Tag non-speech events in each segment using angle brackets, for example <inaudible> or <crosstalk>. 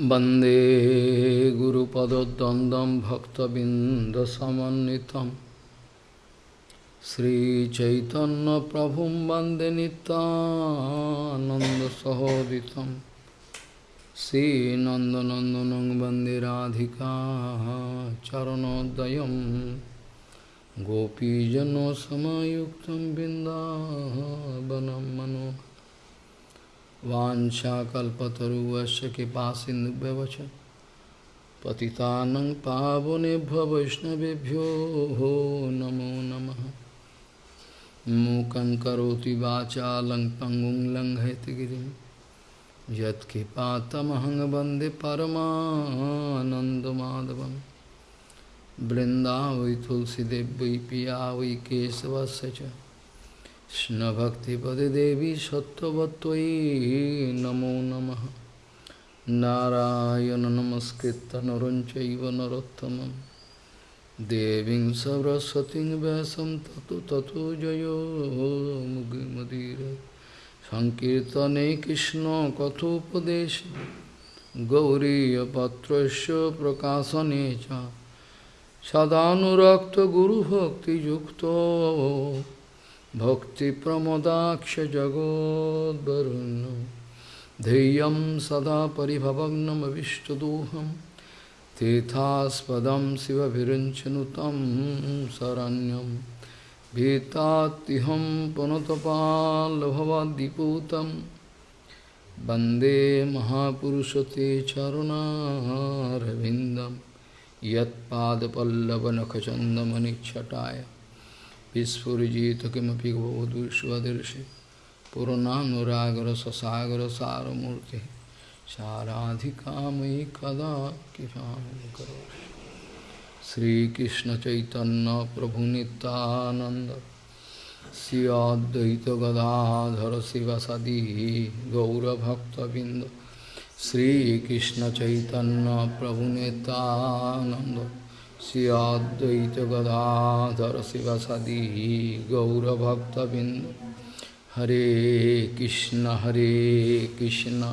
वन्दे गुरुपदद्वन्द्वं भक्तबिन्दसमन्वितं श्रीचैतन्यप्रभुं वन्दे नितानन्दसहोदितं श्रीनन्दनन्दनं वन्दे राधिका चरणोदयं गोपीजनसमयुक्तं बिन्दावनं मनोहरम् वाञ्छाकल्पतरुवस्य कृपासिन्धुभ्यवच पतितानं पावनेभ्यो वैष्णवेभ्यो नमो नमः। मूकं करोति वाचालं पङ्गुं लङ्घयतिगिरिं यत्कृपातमहं वंदे परमानन्दमाधवं वृन्दावै पिया वै केशवस्य কৃষ্ণভক্তিপদে দেবী সত্যবত্যই নমো নম। নারায়ণ নমস্কৃত নরঞ্চৈব নরোত্তম দেবী সরস্বতী ব্যাসম তত তত জয়োমুদির সংকীর্তনে কৃষ্ণ কথোপদেশ গৌরীপত্র প্রকাশনে সদানুরক্ত গুরুভক্তিযুক্ত सदानुरक्तगुरुभक्तियुक्तो भक्तिप्रमोदाक्षजगोद्वरुण्य ध्येयं सदा परिभवग्नमविष्टदोहं तीर्थास्पदं शिवभिरिञ्चनुतं शरण्यं भीतात्तिहं पुनतपाल्भवाद्दिपूतं वन्दे महापुरुषते चरुणारविन्दं यत्पादपल्लवनखचन्दमनिच्छटाय विस्फुजित किमपि बहुदुष्वदर्शि पुरनानुरागरससागरसारमूर्तिः साराधिकामयि कदा कृपां करोषि श्रीकृष्णचैतन्यप्रभुनितानन्द श्री अद्वैतगदाधर शिवसदी गौरभक्तबिन्द श्रीकृष्णचैतन्यप्रभुनितानन्द श्री अद्वैत गदाधर शिवसदी गौरभक्तबिंद हरे कृष्ण हरे कृष्ण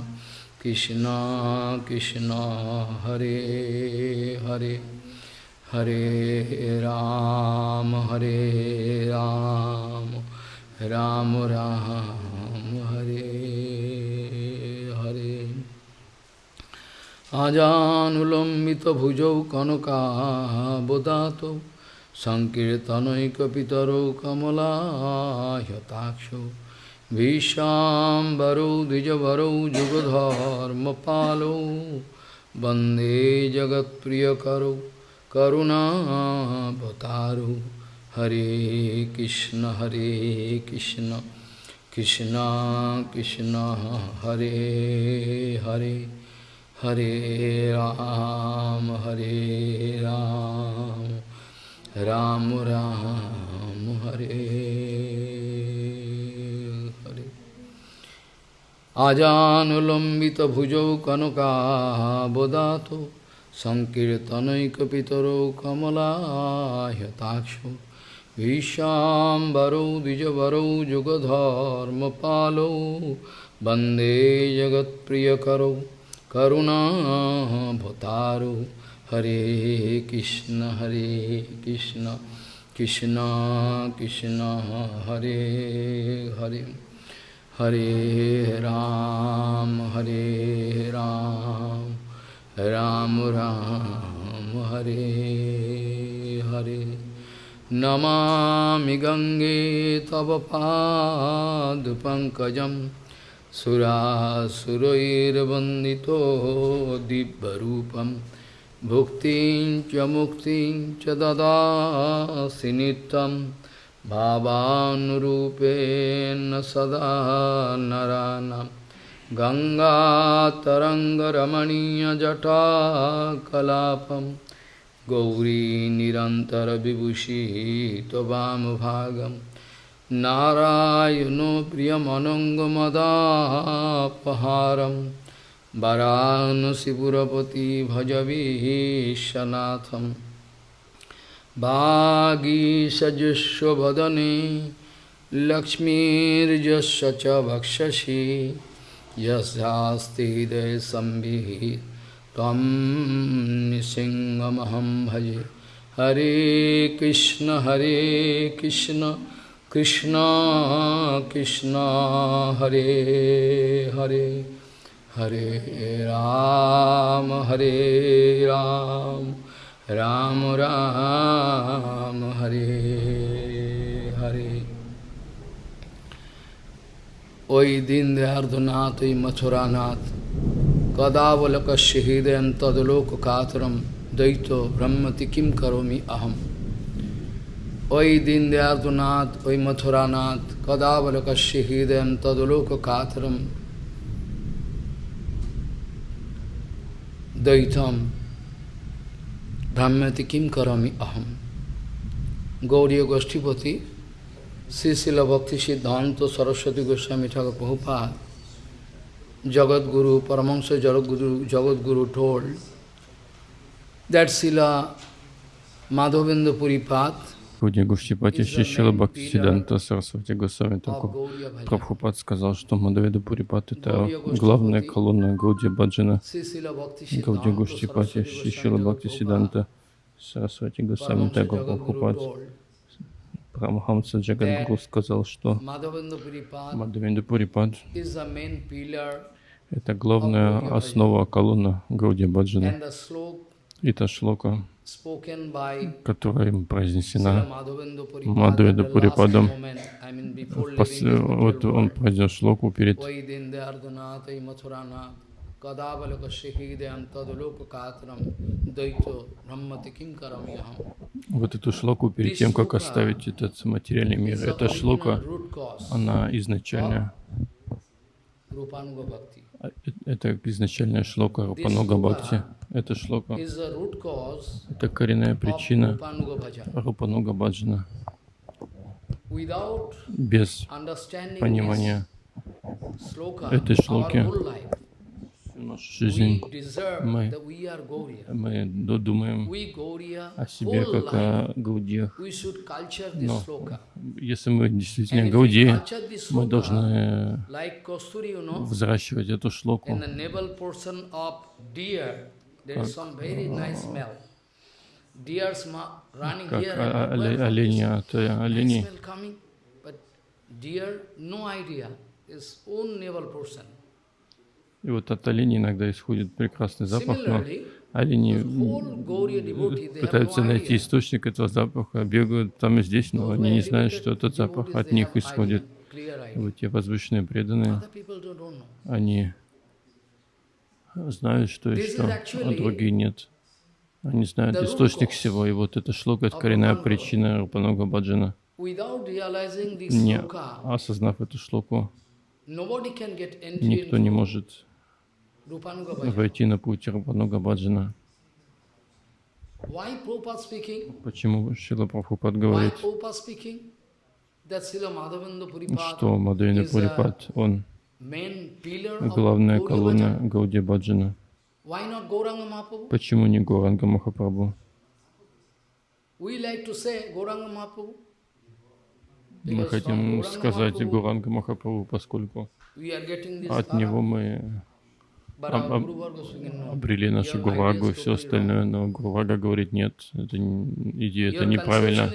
कृष्ण कृष्ण हरे हरे हरे राम हरे राम राम राम हरे हरे আজানুলম্বিত ভুজৌ কনকাবদাত সংকীর্তনৈকপিতরৌ কমলাহতাক্ষ ভীষাম্বরৌ যুগধর্ম যুগধর্মপালৌ বন্দে জগৎপ্রিয়করৌ করুণাবতারৌ হরে কৃষ্ণ হরে কৃষ্ণ কৃষ্ণ কৃষ্ণ, হরে Hare. Hare Ram, Hare Ram, Ram Ram, Hare Hare. Ajanulambita bhujau kanaka bodato, Sankirtanaikapitaro kamala hyatakshu, Vishambaro dijavaro jugadharma palo, Bande jagat priyakaro, करुणाभतारो हरे कृष्ण हरे कृष्ण कृष्ण कृष्ण, हरे हरे। हरे राम हरे राम। राम राम, हरे हरे। नमामि गङ्गे तव पादपङ्कजं सुरासुरैर्वन्दितो दिव्यरूपं भुक्तिं च मुक्तिं च ददासि नित्यं भावानुरूपेण सदा नरानां गङ्गातरङ्गरमणीयजटाकलापं गौरी निरन्तरविभूषी त्ववामभागं नारायणो प्रियमनङ्गमदापहारं वरानसिपुरपति भजवीशनाथं वागीसजुष्वदने लक्ष्मीर्यस्य च भक्षसि यस्यास्ति हृदयसंवित् तं निसिंहमहं भजे हरे कृष्ण हरे कृष्ण কৃষ্ণ কৃষ্ণ, হরে হরে হরে রাম হরে রাম রাম রাম, হরে হরে। ওই দীনদয়ার্ধনাথ ওই মথুরানাথ কদাবলকস্য হৃদয়ন তদলোক কাতরম দ্বৈত ব্রহ্মতি কিম করমি অহম ওই দিন দয়াতুনাথ ওই মথুরানাথ কদাবলকস্যে হৃদয়ম, তদলোক কাথরম দ্বৈতম ভ্রাম্যতি কিম করমি অহম। গৌরীয় গোষ্ঠীপতি Shrila Bhakti Siddhanta Saraswati Goswami Thakur Prabhupada Jagadguru Paramahamsa Jagadguru Jagadguru told that Shrila Madhavendra Puripada Гуди Гуштипати Шишила Бхакти Сиданта Сарасвати Госвами Таку Прабхупад сказал, что Мадаведа Пурипат это главная колонна Гауди Баджана. Гауди Гуштипати Шишила Бхакти Сиданта Сарасвати Госвами Таку Прабхупад Парамахамса Джагадгуру сказал, что Мадавенда Пурипад — это главная основа колонна Гауди Баджана. И та шлока, которая произнесена Мадавенда Пурипадом, вот он произнес шлоку перед вот эту шлоку перед тем, как оставить этот материальный мир. Эта шлока, она изначально это изначальная шлока Рупануга Бхакти. Это шлока. Это коренная причина Рупануга Баджана. Без понимания этой шлоки нашу жизнь мы, мы думаем о себе как о гаудиях. Но если мы действительно гаудии, мы должны взращивать эту шлоку. Как, олени от оленей. И вот от оленей иногда исходит прекрасный запах, но олени пытаются найти источник этого запаха, бегают там и здесь, но они не знают, что этот запах от них исходит. И вот те возвышенные преданные, они знают, что и что, а другие нет. Они знают источник всего, и вот эта шлока — это коренная причина Рупанога Баджана. Не осознав эту шлоку, никто не может войти на путь Рупануга Баджана. Почему Шила Прабхупад говорит, что Мадхавенда Пурипад, он главная колонна Гауди Баджана? Почему не Горанга Махапрабху? Мы хотим сказать Гуранга Махапрабху, поскольку от него мы обрели нашу Гурагу и все остальное, но Гурага говорит, нет, это идея, это неправильно.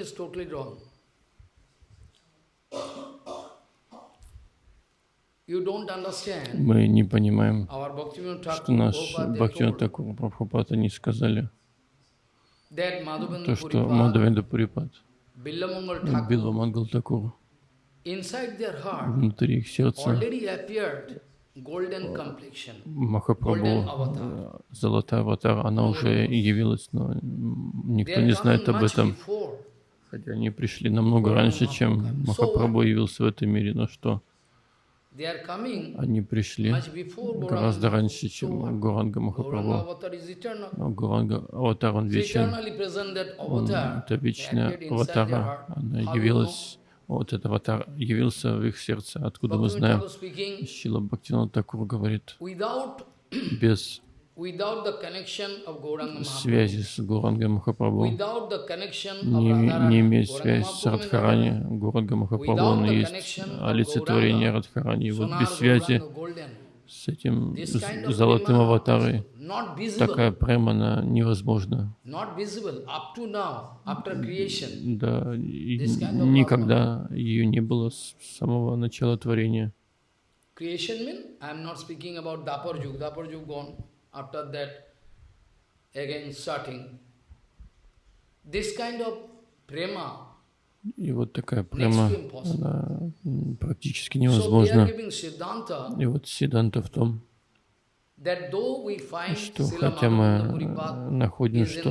Мы не понимаем, что наш Бхактивинат Такур Прабхупад они сказали, то, что Мадхавенда Пурипад, Билла Мангал Такур, внутри их сердца Махапрабху, золотая аватар, она уже явилась, но никто не знает об этом. Хотя они пришли намного раньше, чем Махапрабху явился в этом мире, но что? Они пришли гораздо раньше, чем Гуранга Махапрабху. Но Гуранга Аватар, он вечен. Он, это вечная аватара. Она явилась вот этот аватар явился в их сердце, откуда мы знаем. Шила Бхактина Такур говорит, без связи с Гуранга Махапрабху, не, не иметь связи с Радхарани, Гуранга Махапрабху, он есть олицетворение Радхарани. И вот без связи с этим золотым аватарой. Такая према, она невозможна. Да, никогда ее не было с самого начала творения. Creation mean, I am not speaking about Dapar Yug, Dapar Yug gone, after that again starting. This kind of prema, И вот такая impossible. она практически невозможна. И вот Сиданта в том, что хотя мы э, находим, что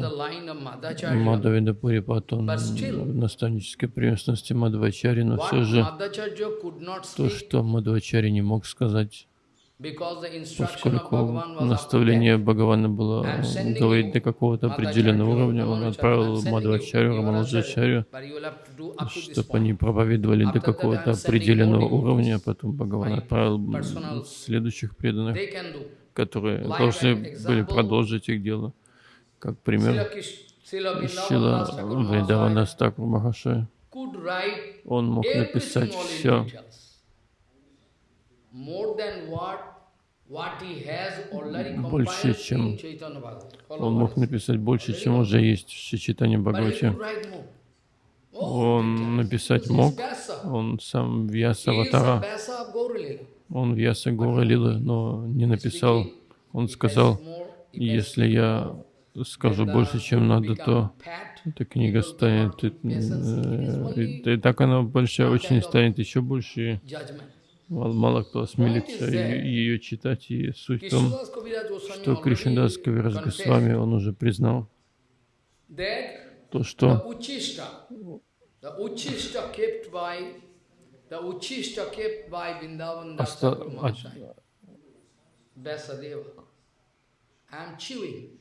Мадавида Пурипат, он в наставнической преемственности Мадвачари, но все же то, что Мадвачари не мог сказать, поскольку наставление Бхагавана было sending говорить до какого-то определенного уровня, он отправил to this чтобы они проповедовали до какого-то определенного уровня, а потом Бхагаван отправил следующих преданных, которые должны были продолжить их дело. Как пример, Шила Вриндавана Стакур Махашая, он мог написать все. More than what what he has already Больше, чем он мог написать больше, чем уже есть в Шичитане Бхагавате. Oh, Он написать мог, он сам Вьяса Аватара, он Вьяса Гора Лилы, но не написал. Он сказал, если я скажу больше, чем надо, то эта книга станет, э, и, и так она большая очень станет еще больше, и мало, кто осмелится ее, читать, и суть в том, что Кришнадас Кавирас Госвами, он уже признал то, что chewing.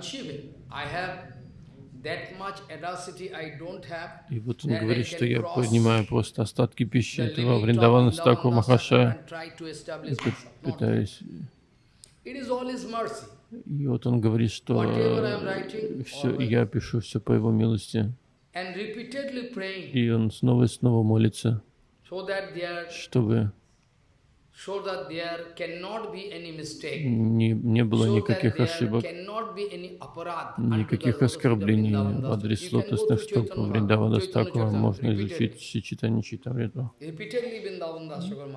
Chewing. I have и вот он говорит, что я поднимаю просто остатки пищи этого Вриндавана Стаку establish и пытаюсь. И вот он говорит, что все, я пишу все по его милости. И он снова и снова молится, чтобы so that there cannot be any mistake. Не, не было никаких ошибок, никаких оскорблений в адрес лотосных to стоп Chaitanya Вриндавана Стакура, можно изучить Читамриту.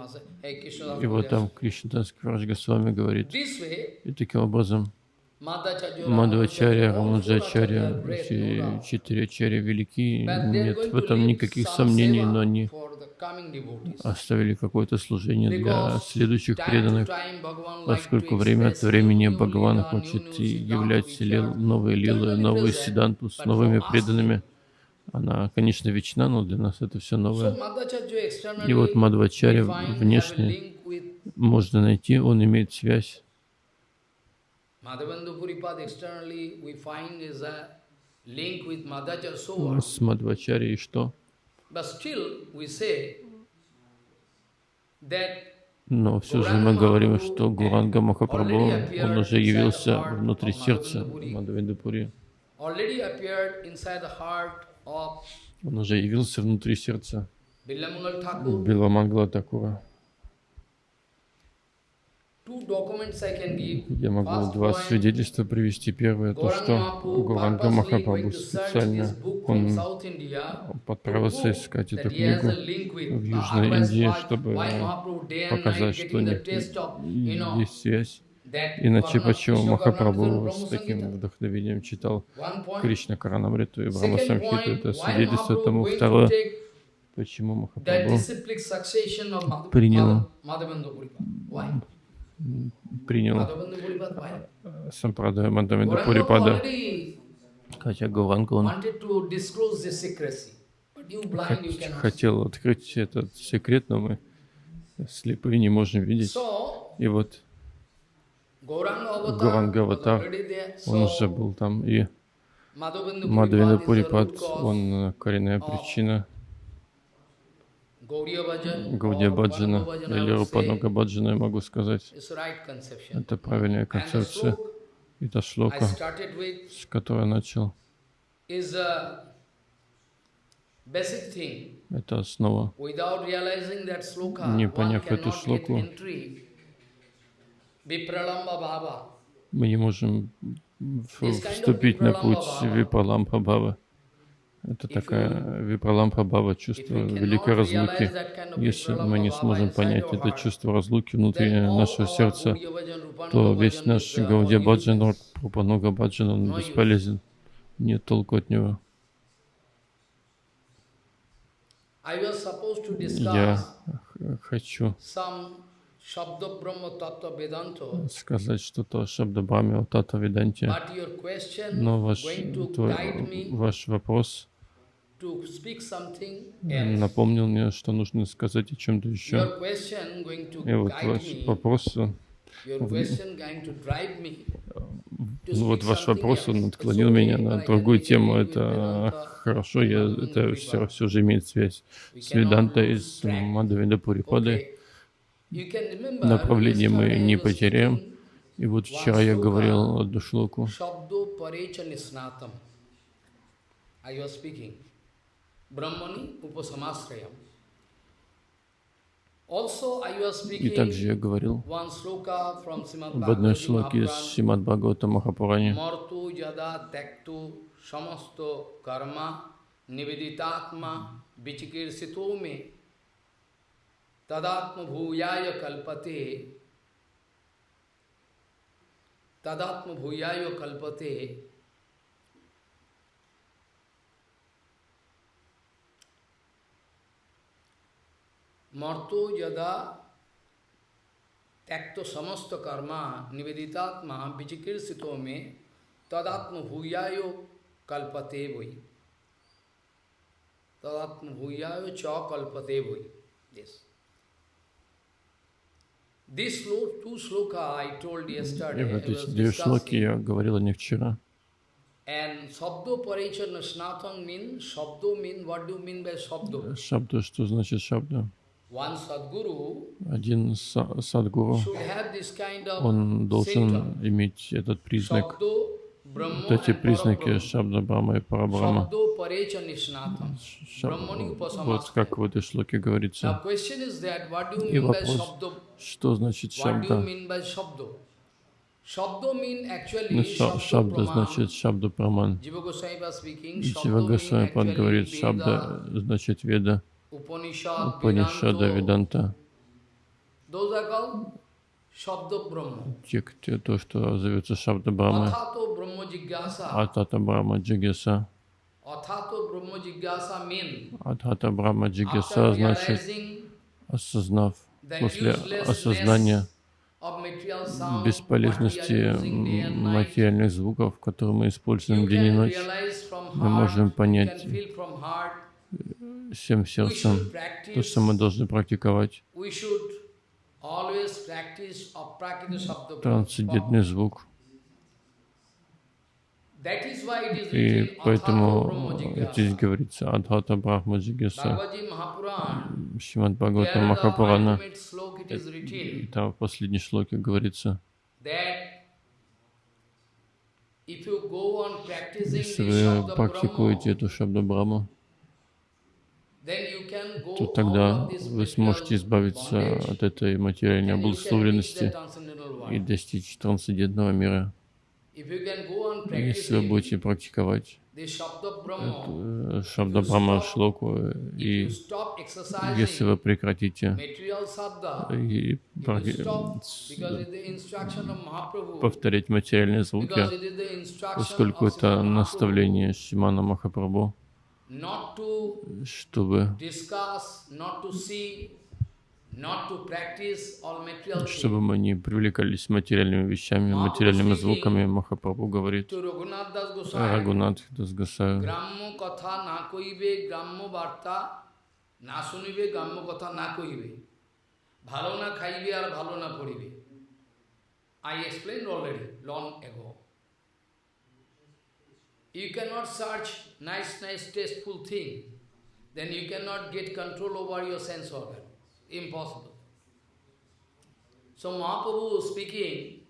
Mahasaya, hey Krishna И вот там Кришнадас Квараш Госвами говорит, и таким образом Four acharyas, все четыре ачарьи велики, нет в этом никаких сомнений, но они оставили какое-то служение для следующих преданных, поскольку время от времени Бхагаван хочет являть лил- новые лилы, новые сиданту с новыми преданными. Она, конечно, вечна, но для нас это все новое. И вот a внешне можно найти, он имеет связь. Madhavendra Puripad externally we find is a link with Madhacharya so what? С Мадхвачарей что? But still we say that Но все же мы говорим, что Гуранга Махапрабху, он уже явился внутри сердца of Он уже явился внутри сердца. Биламангла Такура. Two documents I can give. Я могу два свидетельства привести. Первое, то, что Гуранга Махапрабху специально он отправился искать эту книгу в Южной Индии, чтобы показать, что you know, есть связь. Иначе почему Махапрабху с таким вдохновением читал. Кришна Каранамриту и Second Самхиту? Это свидетельство тому. Второе, почему Махапрабху Принял. Принял? Сампрадая Мандамида Пурипада, хотя Гауранга он хотел открыть этот секрет, но мы слепые не можем видеть. И вот already there. он уже был там, и the Пурипад, он э, коренная причина Гаудия Баджана или Рупанага Баджана, я могу сказать. Это правильная концепция. И та шлока, с которой начал, basic thing. это основа. Не поняв эту шлоку. Мы не можем вступить на путь Випралампа Бхава. Это такая Випралампа Бхава, чувство великой разлуки. Если мы не сможем понять это чувство разлуки внутри нашего сердца, то весь наш Гаудия Баджан, Рупанога Баджан, он бесполезен. Нет толку от него. Я хочу сказать что-то о Шабдабраме, о Тата Веданте, но ваш, твой- ваш вопрос напомнил мне, что нужно сказать о чем-то еще. И вот ваш вопрос, ну вот ваш вопрос, он отклонил меня на другую тему. Это хорошо, я, это все, все же имеет связь с Веданта из track. Мадавида Пурипады. Okay. You can remember, Направление мы не потеряем. И вот вчера я говорил одну шлоку. Shabdo parecha nisnatam. I was speaking. Brahmani upasamasrayam. Also I was И также я говорил в одной шлоке из. Шимад Бхагавата Махапурани. Samasto karma me तदात्म भूयाय कल्पते। तदात्म भूयाय कल्पते। मर्तो यदा त्यक्त समस्त कर्मा निवेदितात्मा विचिकीर्षित में तदात्म भूयायो कल्पते वही तदात्म भूयायो च कल्पते वही देश эти две шлоки я говорил о них вчера. Шабда, что значит шабда? Один са- садгуру, should have this kind of он должен иметь этот признак. Вот эти признаки. Шабда Брама и Парабрама. Шаб- Вот как в этой шлоке говорится. И вопрос, что значит шабда? Ну, shabdo шабда значит шабда праман. Джива Госвами говорит, шабда значит веда, Upanishad, Панишада, Vedanto. Веданта. Те, то, что зовется шабда Брама. Атата Брама Джигеса. Адхата Брама Джигеса значит осознав, после осознания бесполезности материальных звуков, которые мы используем день и ночь, мы можем понять всем сердцем то, что мы должны практиковать. Трансцендентный звук. И поэтому здесь говорится Адхата Брахма Джигеса. There Бхагавата Махапурана. И там в последней шлоке говорится, если вы практикуете эту Шабда Браму, then you can go то тогда вы сможете избавиться от этой материальной обусловленности и достичь трансцендентного мира. Если вы будете практиковать э, Шабда Брама Шлоку, и если вы прекратите и повторять материальные звуки, поскольку это наставление Шимана Махапрабху, чтобы, discuss, not to see, not to practice all material чтобы things. мы не привлекались материальными вещами, материальными звуками. Махапрабху говорит, To Raghunath Das Goswami, Рагунат Дасгасаю, গ্রাম্য কথা না কইবে গ্রাম্য বার্তা না শুনিবে গ্রাম্য কথা না কইবে ভালো না খাইবে আর ভালো না পড়িবে I explain already long ago you cannot search nice, nice, tasteful thing, then you cannot get control over your sense organ. Impossible. So Mahaprabhu speaking,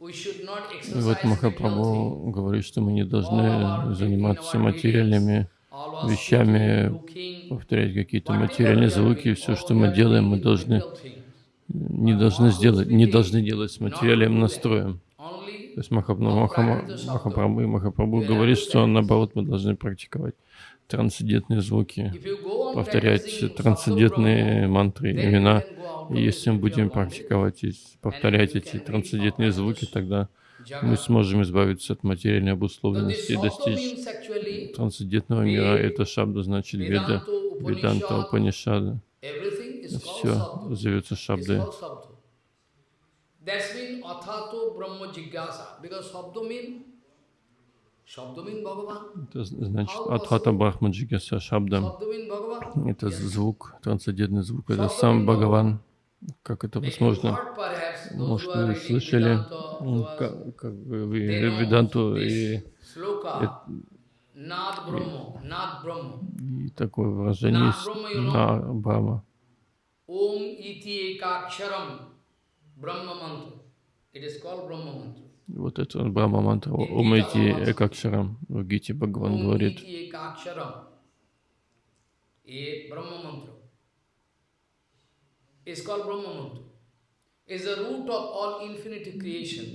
вот Махапрабху говорит, что мы не должны заниматься материальными вещами, повторять какие-то материальные звуки. Все, что мы делаем, мы должны не должны сделать, не должны делать с материальным настроем. То есть Махапрабху, Махапрабху, Махапрабху говорит, что наоборот мы должны практиковать трансцендентные звуки, повторять трансцендентные мантры, имена. И если мы будем практиковать и повторять эти трансцендентные звуки, тогда мы сможем избавиться от материальной обусловленности и достичь трансцендентного мира. Это шабда значит веда, веданта, Упанишада. Все зовется шабдой. That's mean athato brahma jigyasa. Because sabdo mean. Это значит Адхата Брахма Джигаса Шабда. Это звук, трансцендентный звук. Это сам Бхагаван. Как это возможно? Может, вы слышали как, как вы, Веданту и, и, и такое выражение есть на Брахма. Ekaksharam Вот это Брахма мантра. Ом ити экакшарам. В Гите Бхагаван говорит.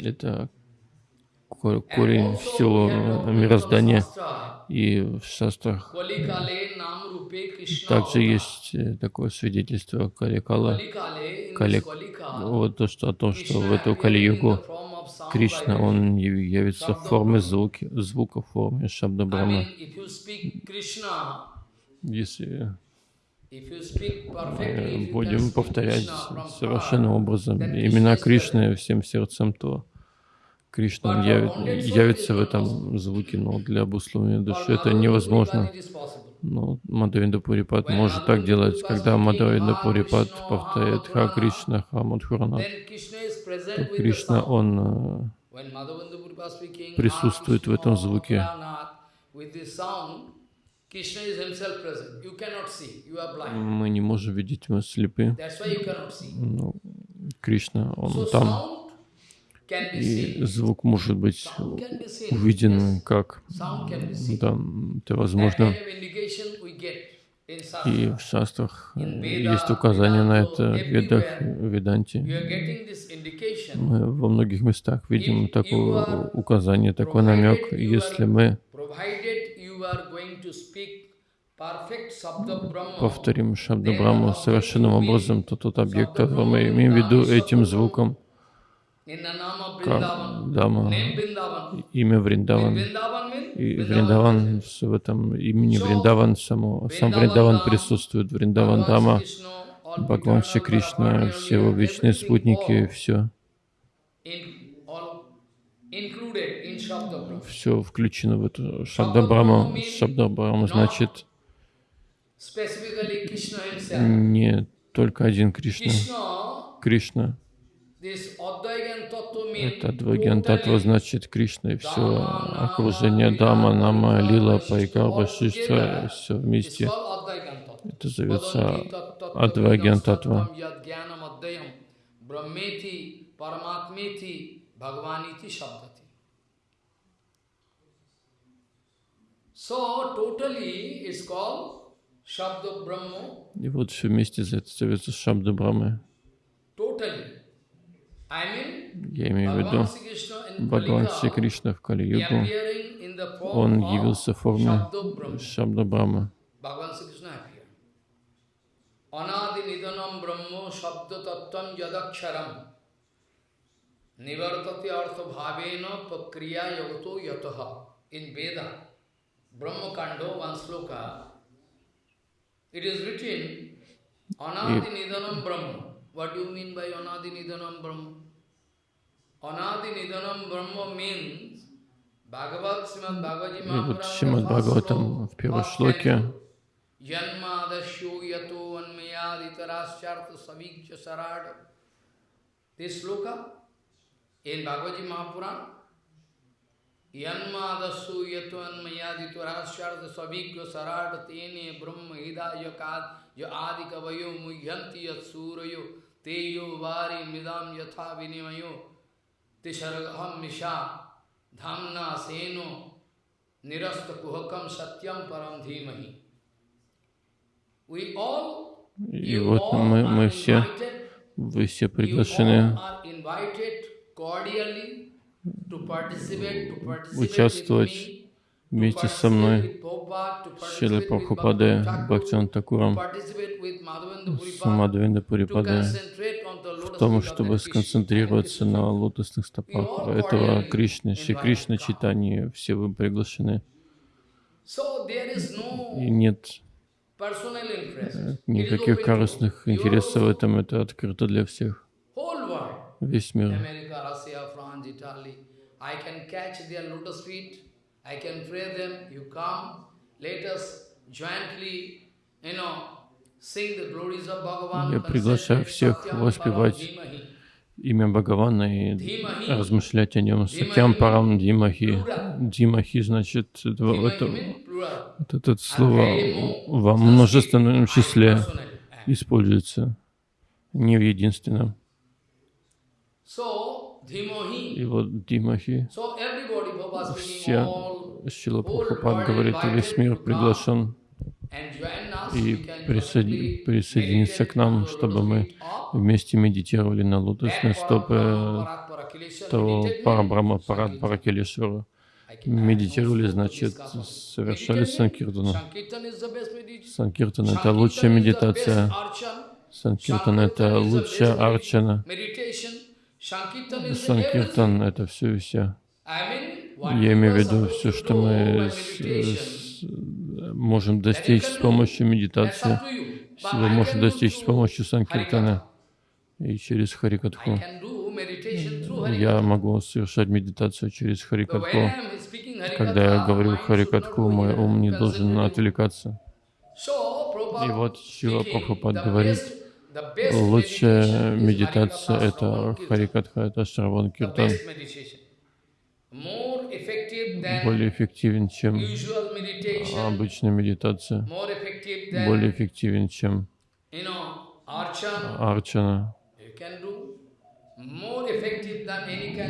Это корень всего мироздания. И в шастрах также есть э, такое свидетельство Каликала, Калик, вот то, что о том, что в эту Кали-югу Кришна, он явится в форме звуки, звука, в форме Шабда Брахма. Если будем повторять совершенным образом имена Кришны всем сердцем, то Кришна явит, явится в этом звуке, но для обусловления души это невозможно. Но Мадавинда Пурипад может так делать. Когда Мадавинда Пурипад повторяет Ха Кришна, Ха Мадхуранат, то Кришна, он э, присутствует в этом звуке. Мы не можем видеть, мы слепы. Но Кришна, он там. И звук может быть увиден как, да, это возможно. И в шастрах есть указание на это в ведах, в веданте. Мы во многих местах видим такое указание, такой намек. Если мы повторим Шабда Брахму совершенным образом, то тот объект, который мы имеем в виду этим звуком, Дама, имя Вриндаван. И Вриндаван, в этом имени Вриндаван, само, сам Вриндаван присутствует, Вриндаван Дама, Бхагаван Шри Кришна, все его вечные спутники, все. Все включено в эту Шабдабраму. Шабдабраму значит не только один Кришна. Кришна это Адвагьян Татва значит Кришна и все окружение Дама, Нама, Лила, Пайкар, Вашиштва, все вместе. Это зовется Адвагьян Татва. И вот все вместе зовется Шабда Брахмы. Я имею в виду Бхагаван Шри Кришна в Кали-югу. Он явился в форме Шабда Брахма. Yadaksharam nivartati artha bhavena pakriya yagato yataha. In Veda, Brahma Kando, one sloka, it is written, Anadi nidanam brahma. What do you mean by Anadi nidanam brahma? Anadi Nidanam Brahma means Bhagavad Srimad Bhagavad И вот Шримад Бхагаватам в первой шлоке Janmadasyo yato anmayaditarashyartha savikya sarada This sloka in Bhagavad Gita Mahapuran Yanmadasyo yato anmayaditarashyartha savikya sarada tene brahma hidaya kad ya adikavayo muyyanti yat surayo teyo vari midam yatha vinimayo Tisharagaham Misha Dhamna Seno Nirasta Kuhakam Satyam Param Dhimahi. We all, И вот мы, мы все Вы все приглашены участвовать вместе со мной Bhaktivinoda Thakur, Бхактиван Такуром, participate with Madhavendra с Puripad, Мадхавенда to Пурипадой, concentrate on the в том, чтобы сконцентрироваться на лотосных стопах этого Кришны, Шри Кришна читания. Все вы приглашены. И нет is никаких корыстных интересов в этом. Это открыто для всех. Весь мир. I can pray them. You come. Let us jointly, you know, sing the glories of Bhagavan. Я приглашаю всех воспевать имя Бхагавана и размышлять о нем. Сатям Парам Димахи. Димахи значит, это, вот это слово во множественном числе используется, не в единственном. И вот Димахи, все, Шила Прабхупад говорит, весь мир приглашен и We can присоедин- collectively присоединиться к нам, чтобы мы вместе медитировали на лотосные стопы того Парабрама, Парад have Медитировали, значит, совершали Санкиртану. Санкиртан — это лучшая медитация. Санкиртан — это лучшая арчана. Санкиртан это все и вся. Я имею в виду все, что мы с- с- можем достичь с помощью медитации. Всего do достичь с помощью Санкиртана и через Харикатху. Я могу совершать медитацию через Харикатху. Когда я говорю Харикатху, мой ум не должен отвлекаться. И вот speaking, Прабхупад говорит, лучшая медитация — это. Харикатха, это Шраван Киртан. best meditation. More effective than Более эффективен, чем обычная медитация. Более эффективен, чем арчана.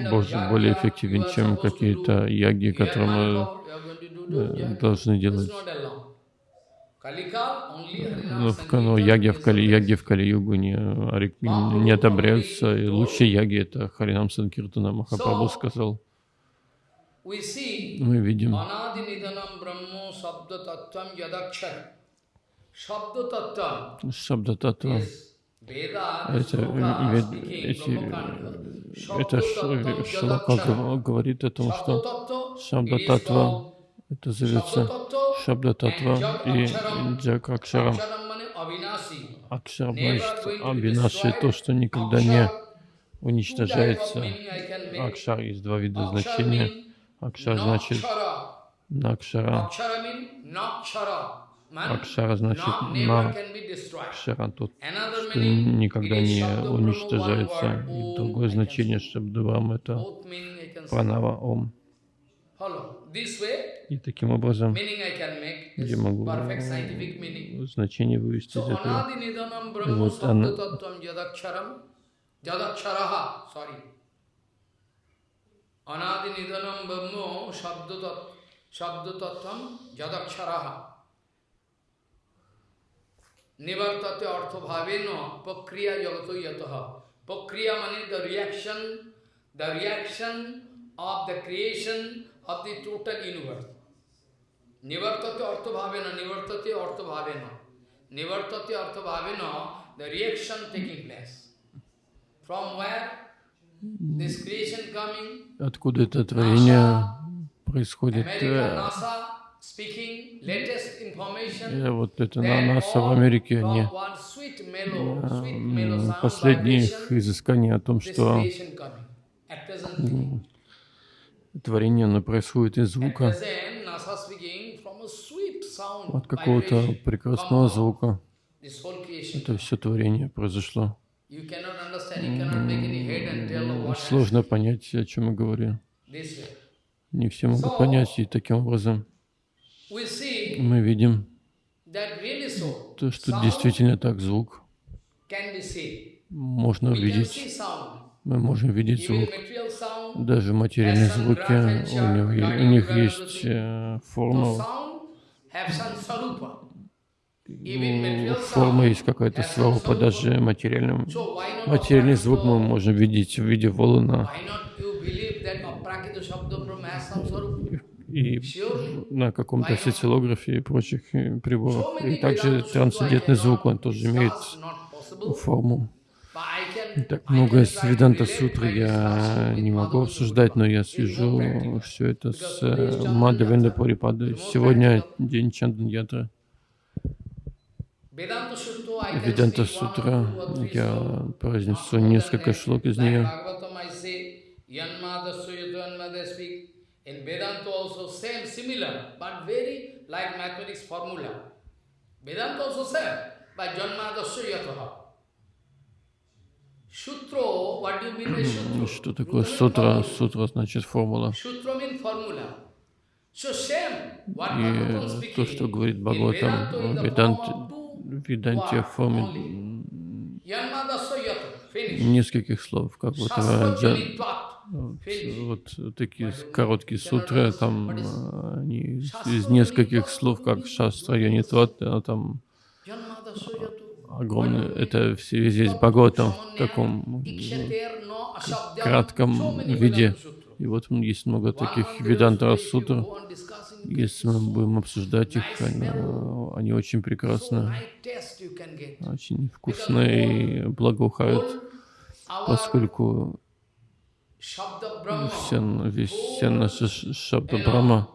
Больше, более эффективен, чем какие-то яги, которые мы э, должны делать. Harinam Ну, в, Sankirtan яги в, Кали, яги в Кали-югу не, не одобряются. И лучшие яги — это Харинам Санкиртана. Махапрабху сказал. Мы видим, Anadi Nidanam Brahmo Sabda Tattvam Yadakshar. Sabda Tattvam Шабда Татва. is Veda, Это, эти, это шлака говорит о том, что Tattva, Шабда it is Татва called это зовется Sabda Шабда Tattva Татва and и means Avinasi. Акшар значит Абинаши, то, что никогда не уничтожается. Акшар есть два вида значения. Means Акшар значит. Накшара. Акшара значит not never на can be destroyed. Акшара тот, Another что никогда не уничтожается. И другое значение say. Шабдавам это. Пранава Ом. И таким образом я могу значение вывести из этого. вот она- अनादि निधनम ब्रह्म शब्द शब्द तत्वम जदक्षरा निवर्तते अर्थभावेन प्रक्रिया जगत यत। प्रक्रिया means the reaction the reaction of the creation of the total universe निवर्तते अर्थभावेन निवर्तते अर्थभावेन। निवर्तते अर्थभावेन the reaction taking place from where Откуда это творение происходит? Э, э, Вот это на НАСА в Америке, они one sweet mellow, sweet mellow м, sound последние их vibration, изыскания о том, что творение оно происходит из звука, от какого-то прекрасного звука. Это все творение произошло. Сложно понять, о чем я говорю. this way. Не все могут понять, и таким образом мы видим то, что действительно так звук можно увидеть. Мы можем видеть звук. Даже материальные звуки, у, него, у них есть э, форма, есть какая-то сварупа, даже материальным, материальный звук мы можем видеть в виде волна. И на каком-то сетилографе и прочих э, приборах. И также трансцендентный звук, он тоже имеет форму. Так много из Веданта Сутры я не могу обсуждать, но я свяжу все это с э, Мадавенда Парипадой. Сегодня день Чандан Ятра. Веданта Сутра, я произнесу несколько шлок из нее. In Vedanta also same, similar, but very like mathematics formula. Vedanta also same, by Janmadasya Yataha. Что такое сутра? Сутра значит формула. И то, что говорит Бхагаватам, Ведант, Веданте в форме нескольких слов, как вот, вот, вот такие короткие сутры, там они из нескольких слов, как шастра, янитват, там. Огромное, это все здесь Бхагаватам в таком кратком виде. И вот есть много таких веданта сутр. Если мы будем обсуждать их, они, они очень прекрасны, очень вкусные и благоухают, поскольку все, весь, вся наша Шабда Брама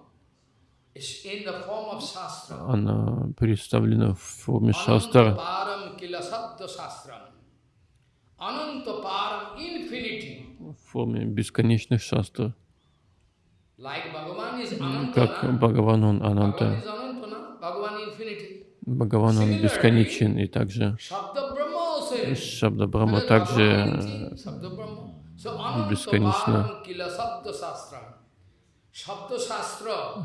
она представлена в форме шастра. В форме бесконечных шастр. Как Бхагаван, он Ананта. Бхагаван, он бесконечен, и также Шабда Брахма также бесконечно.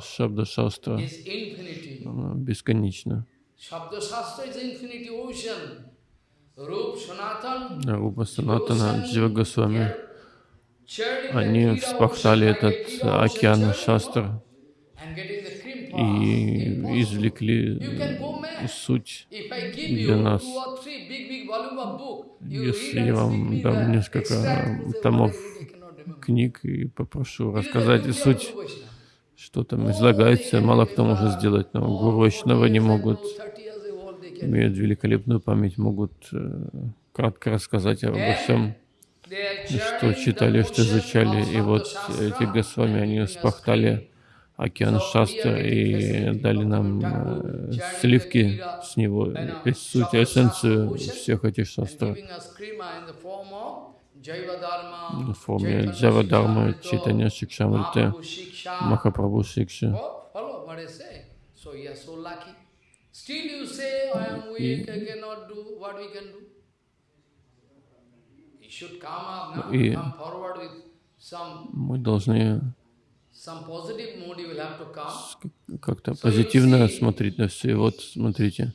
Шабда-шастра бесконечно. Рупа Санатана, Джива Госвами, они вспахтали этот океан шастр и извлекли суть для нас. Если я вам дам несколько томов книг и попрошу рассказать суть, что там излагается. Мало кто может сделать, но гуру Вайшнава не могут, имеют великолепную память, могут э, кратко рассказать обо всем, что читали, что изучали. И вот эти Госвами, они спахтали океан Шастра и дали нам э, сливки с него, суть, эссенцию всех этих шастров в форме Джава Дharma, Читания Шикшамрите, Махапрабху Шикши. И мы должны как-то позитивно смотреть на все. И вот смотрите.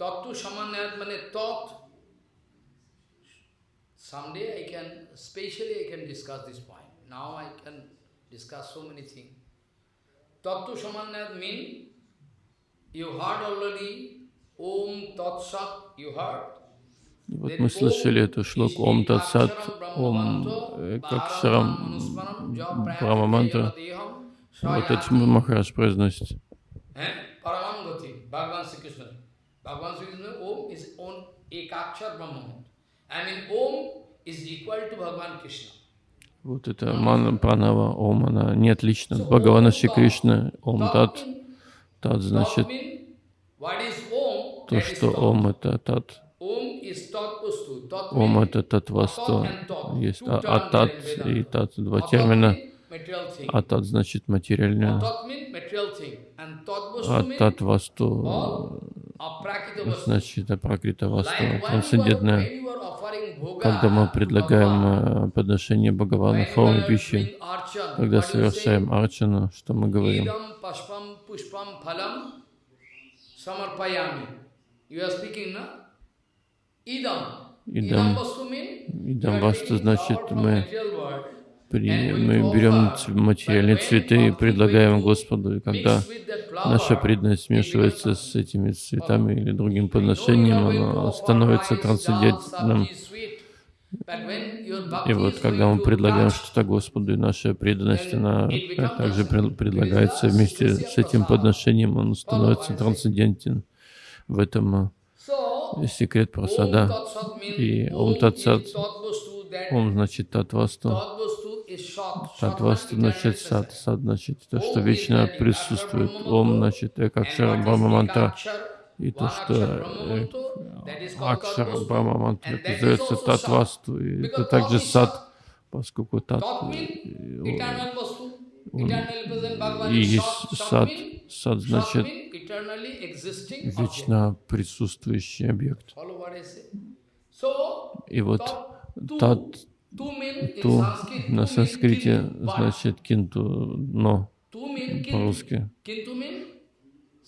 Tattva Samanyat means thought. Someday I can, specially I can discuss this point. Now I can discuss so many things. Tattva Samanyat means, you heard already, Heard. Вот мы слышали эту шлоку Ом Татсат, Ом, как Шрам Брахма мантра. Вот этим Махарадж произносит. Вот это мана пранава Ом, она не отлична от Бхагавана Шри Кришна. Ом Тат. Тат значит то, что Ом это Тат. Ом это Татвасту. Есть а, а Тат и Тат два термина. А Тат значит материальное. А Татвасту значит апракрита васту, трансцендентное. Когда мы предлагаем э, подношение Бхагавана в форме пищи, когда совершаем арчану, что мы говорим? Идам. Идам васту значит мы при, мы берем материальные цветы и предлагаем Господу, и когда наша преданность смешивается с этими цветами или другим подношением, она становится трансцендентным. И вот когда мы предлагаем что-то Господу, и наша преданность, она также предлагается вместе с этим подношением, он становится трансцендентен. В этом э, секрет просада. И Ом Татсат, Ом значит Татвасту, Татвасту значит Сад, Сад значит то, что вечно присутствует. Ом значит Экакшара Брахма Мантра. И то, что э, Акшара Брахма Мантра, это называется Татвасту. И это также Сад, поскольку Тат, э, и есть Сад. Сад значит вечно присутствующий объект. И вот Тат Ту на санскрите значит кинту, но по-русски.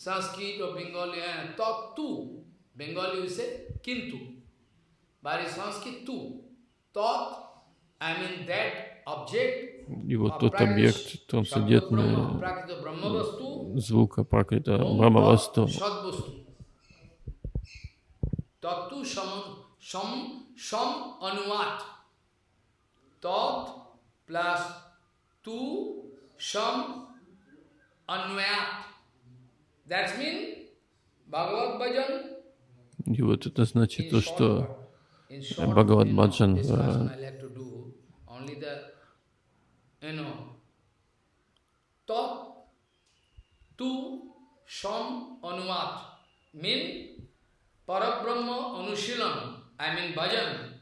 Sanskrit or Bengali, uh, tat tu. Bengali we say kintu. But in Sanskrit tu. Tat, I mean that object. И вот тот объект трансцендентный звука Пракрита Брахмавасту. Tatu sham sham anuvat. Tat plus tu sham anvayat. That means Bhagavad Bhajan. И вот это значит то, что Бхагават Баджан sham anuvat mean parabrahma anushilan I mean bhajan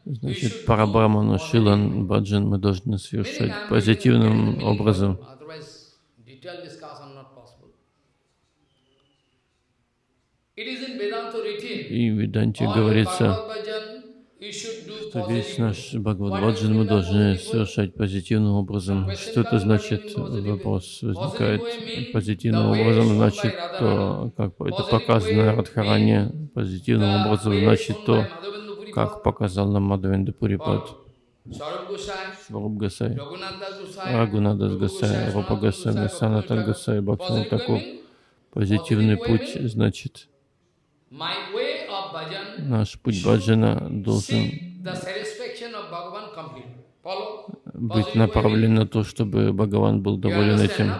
Значит, Парабраману Шилан Баджан мы должны совершать позитивным образом. И в Веданте говорится, что весь наш Бхагавад мы должны совершать позитивным образом. Что это значит? Вопрос возникает. Позитивным образом значит то, как это показано Радхаране. Позитивным образом значит то, как показал нам Мадхавенда Пурипад. Сваруб Гасай, Рагунадас Гасай, Рупа Гасай, Санатан Гасай, Бхактиван Такур. Позитивный путь значит Наш путь баджана должен быть направлен на то, чтобы Бхагаван был доволен этим.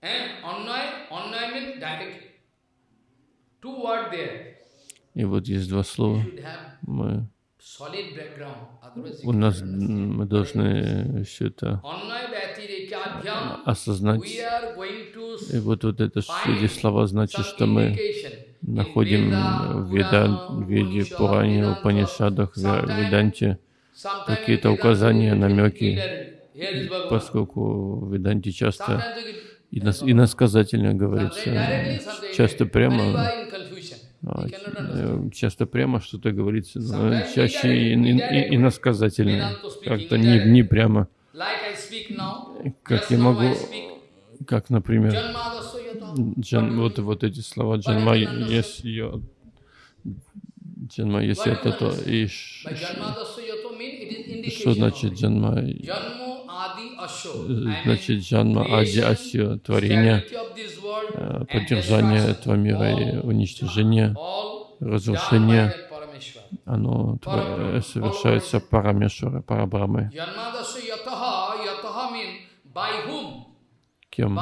Eh. Two words there. И вот есть два слова. Мы, у нас мы должны все это осознать. И вот, вот это, эти слова значит, что мы находим в Веда, Веде, Пуране, Упанишадах, в Веданте. какие-то указания, намеки, поскольку в Веданте часто и иносказательно говорится, часто прямо часто прямо что-то говорится, но чаще иносказательно, как-то не, не прямо. Как я могу, как, например, джан, вот, вот эти слова джанма, если я, джанма, если это то, и что значит джанма? Значит, джанма ади асья, творение, Э, поддержание этого мира и уничтожение, разрушение, оно совершается Парамешвара, Парабрамой. Кем?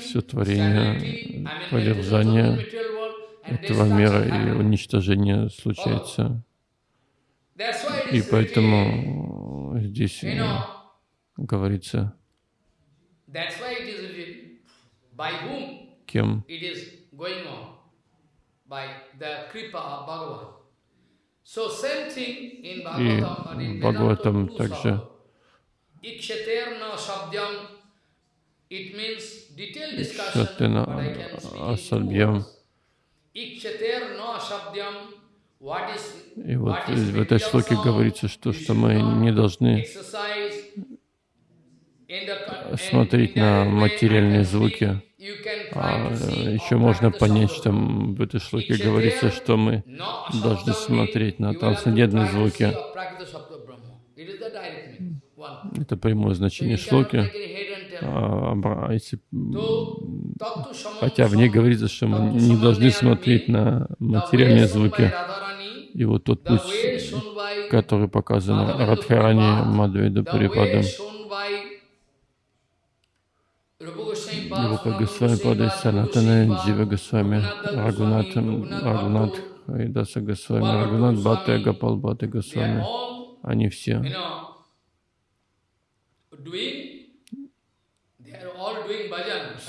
Все творение, поддержание этого мира и уничтожение случается. И поэтому здесь говорится, кем? и Бхагаватам также. Икшатена Асабьям и вот в этой шлоке говорится, что, что мы не должны смотреть на материальные звуки. А see еще можно понять, что в этой шлоке говорится, что мы должны смотреть на трансцендентные звуки. Это прямое значение шлоки. А, а если, хотя в ней говорится, что мы не должны смотреть на материальные звуки. И вот тот путь, который показан Радхарани Goswami Pad, Рупа Госвами Пада, Санатана, Джива Госвами, Рагунат, Рагунат, Хайдаса Госвами, Рагунат, Бхатта, Гапал Бхатта Госвами. Они все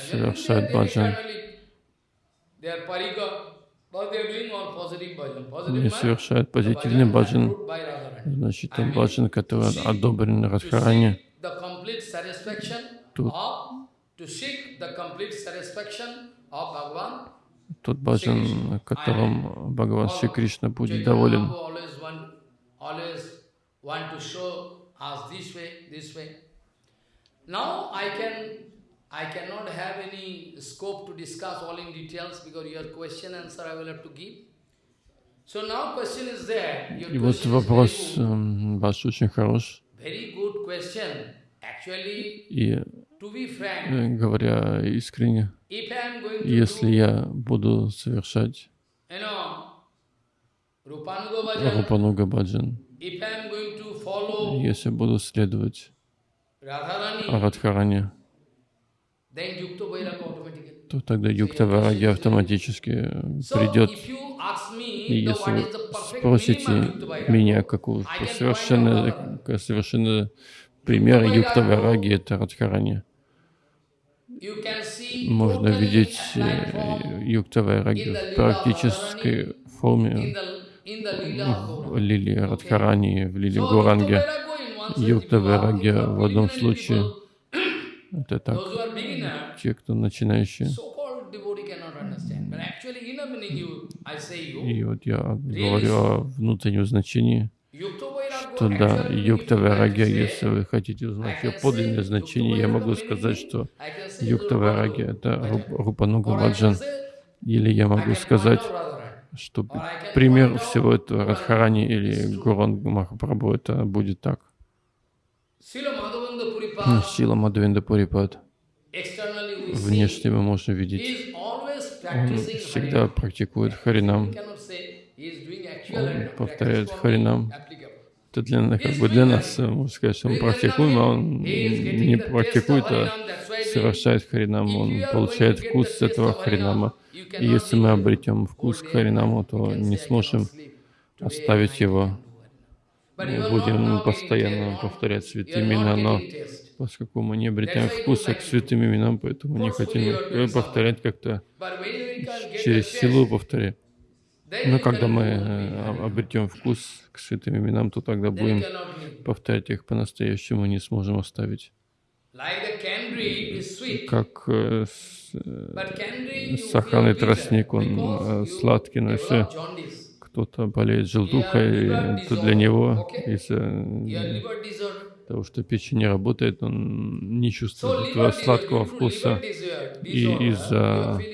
Совершают баджан. Они means совершают позитивный баджан, значит, баджан, который одобрен Радхарани. Тут-. Тот баджан, которым Бхагаван Шри Кришна будет доволен. Now I can, I cannot have any scope to discuss all in details because your question answer I will have to give. So now question is there. Your И вот вопрос ваш очень хорош. Very good question. Actually, И to be frank, э, говоря искренне, если я буду совершать Рупануга баджан, если буду следовать Радхарани, то тогда юкта вараги автоматически придет. И если вы спросите меня, какого совершенно, out совершенно пример Юкта вараги это Радхарани. Можно видеть э, юкта вараги в практической форме в лилии Радхарани, в лилии So, Гуранге. Юкта вараги в одном случае это так. Те, кто начинающие. И вот я говорю о внутреннем значении, что да, actually, юкта if you like to вараги, say, если вы хотите узнать ее подлинное значение, я могу сказать, что I can say юкта вараги Rupa это Рупануга say, Или я могу сказать, что пример всего этого. Радхарани или. Гуранг Махапрабху, это будет так. Сила Мадхвенда Пурипад. Внешне мы можем видеть. Он всегда практикует Харинам. Он повторяет Харинам. Это для, как бы для нас, э, можно сказать, что мы практикуем, а он не практикует, а совершает Харинам, он получает вкус с этого Харинама. И если мы обретем вкус к Харинаму, то не сможем оставить его. Мы будем постоянно повторять святые имена, но поскольку мы не обретаем вкуса к святым именам, поэтому не хотим их повторять как-то через силу повторять. Но когда мы э, об- обретем вкус к святым именам, то тогда будем повторять их по-настоящему, не сможем оставить. Как э, э, сахарный тростник, он сладкий, но если кто-то болеет желтухой, то для него из-за того, что печень не работает, он не чувствует этого сладкого вкуса. И из-за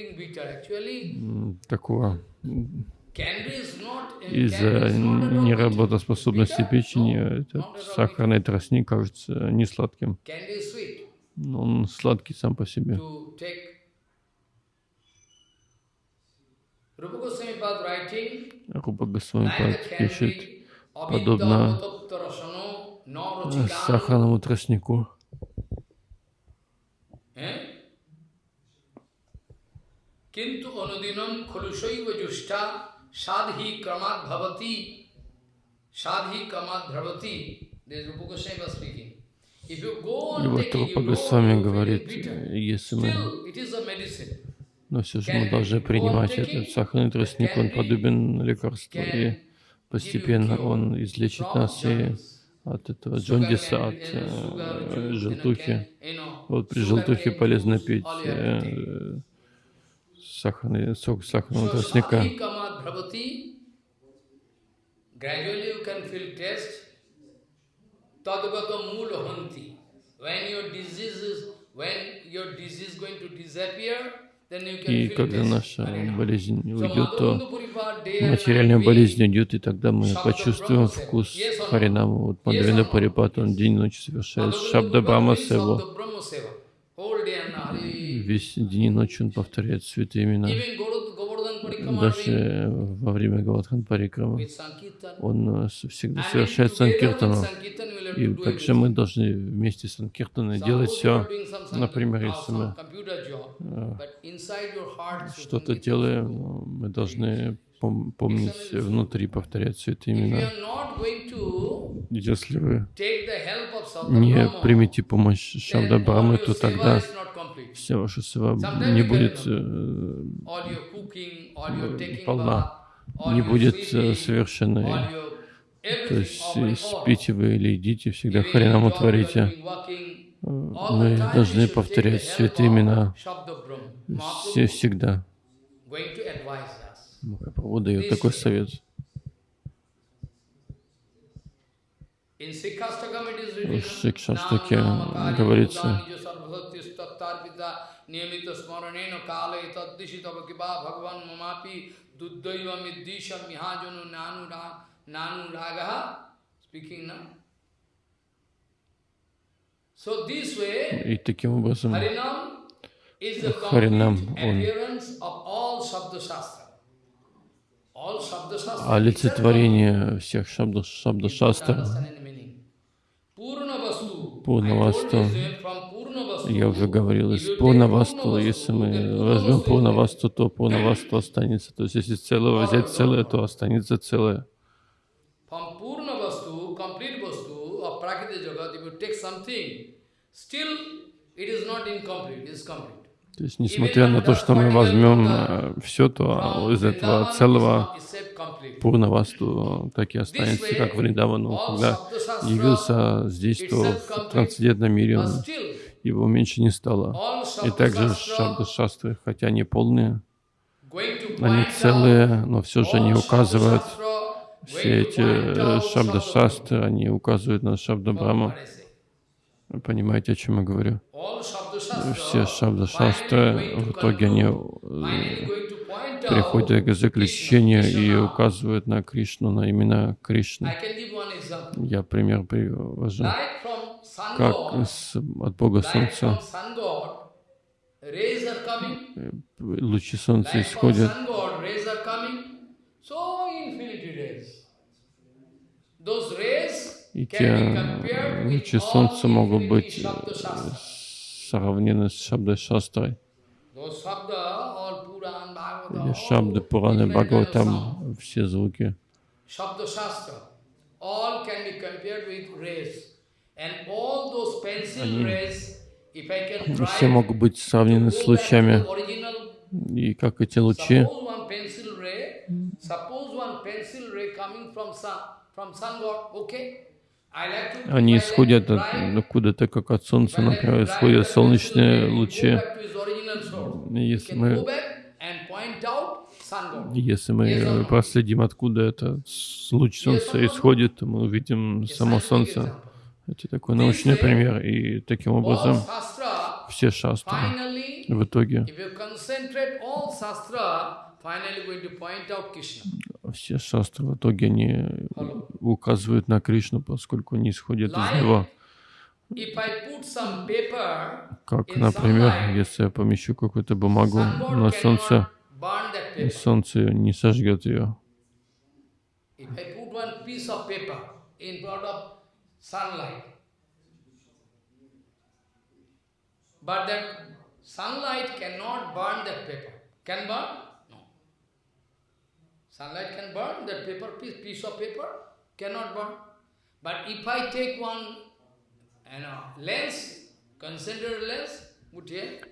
м, такого, из-за неработоспособности печени, этот сахарный тростник кажется не сладким. Но он сладкий сам по себе. Рупа Госвами пишет подобно э, сахарному тростнику. eh? Is Rupa Goswami was speaking. If you go И on вот Рупа Госвами говорит, э, если мы. Но все же мы должны принимать этот сахарный тростник, он подобен лекарству, и постепенно он излечит нас и от этого джондиса, от э, желтухи. Вот при желтухе полезно пить э, сахарный сок сахарного тростника. When your disease is, when your disease is going to disappear, И когда наша болезнь уйдет, то материальная болезнь уйдет, и тогда мы почувствуем вкус Харинама. Вот Мадхавенда Парипат, он день и ночь совершает Шабда Брахма. He- Весь день и ночь он повторяет святые имена. Даже во время Галадхан Парикрама он э, всегда совершает Санкиртану. И также мы должны вместе с Санкиртаной делать все. Например, если мы что-то делаем, ну, мы должны пом- помнить внутри, повторять not going to Если вы не примете помощь then Шабда all Брамы, your то тогда вся ваша сева не будет э, полна, не будет э, совершенной. То есть э, спите вы или идите, всегда Харинаму творите. Мы должны повторять святые имена все всегда. Махапрабху дает такой совет. В Шикшаштаке говорится, Buddha Nija Sarvasattis Tattarpita Niyamita Smaranena Kala Etaddishi Tavakiba Bhagavan Nanu Ra- Nanu Ragaha Speaking now. So this way, и таким образом Харинам, он- олицетворение всех шабда, шабда шастр, Understand any meaning? Purna Vastu. Пурнавасту. Я уже говорил, из Пурнавасту, если мы возьмем Пурнавасту, то Пурнавасту останется. То есть если целое взять целое, то останется целое. From Purna Vastu, complete Vastu of Prakriti Jagat, if you take something, still it is not incomplete, it is complete. То есть несмотря на то, что мы возьмем все, то From из этого целого. Пурнавасту так и останется, как Вриндавану. Когда явился здесь, то в трансцендентном мире его меньше не стало. И также Shabda шабда шастры, хотя они полные, они целые, но все же они указывают, все эти э, out шабда Shabda шастры, они указывают на шабда Brahma. Брахму. What I say. Вы понимаете, о чем я говорю? Все шабда finally шастры, going to в итоге они э, приходят к заключению и указывают на Кришну, на имена Кришны. Я пример привожу. Как с- от Бога Солнца лучи Солнца исходят. Those rays и те лучи Солнца могут быть э, сравнены с Шабдой Шастрой. Или Шабды, Пураны. Бхагаватам, все звуки. Они- Все могут быть сравнены с лучами. И как эти лучи, suppose one pencil ray coming from sun, from sun god, okay? Они исходят откуда-то, как от Солнца, например, исходят солнечные лучи. Если мы. Если мы проследим, откуда этот луч Солнца исходит, то мы увидим само Солнце. Это такой научный пример. И таким образом все шастры в итоге, все шастры в итоге они указывают на Кришну, поскольку они исходят из него. if I put some paper Как, например, если я помещу какую-то бумагу на солнце, и солнце не сожгет ее. But that sunlight cannot burn that paper. Can burn? Sunlight can burn that paper piece, piece of paper cannot burn. But if I take one you know, lens, concentrated lens,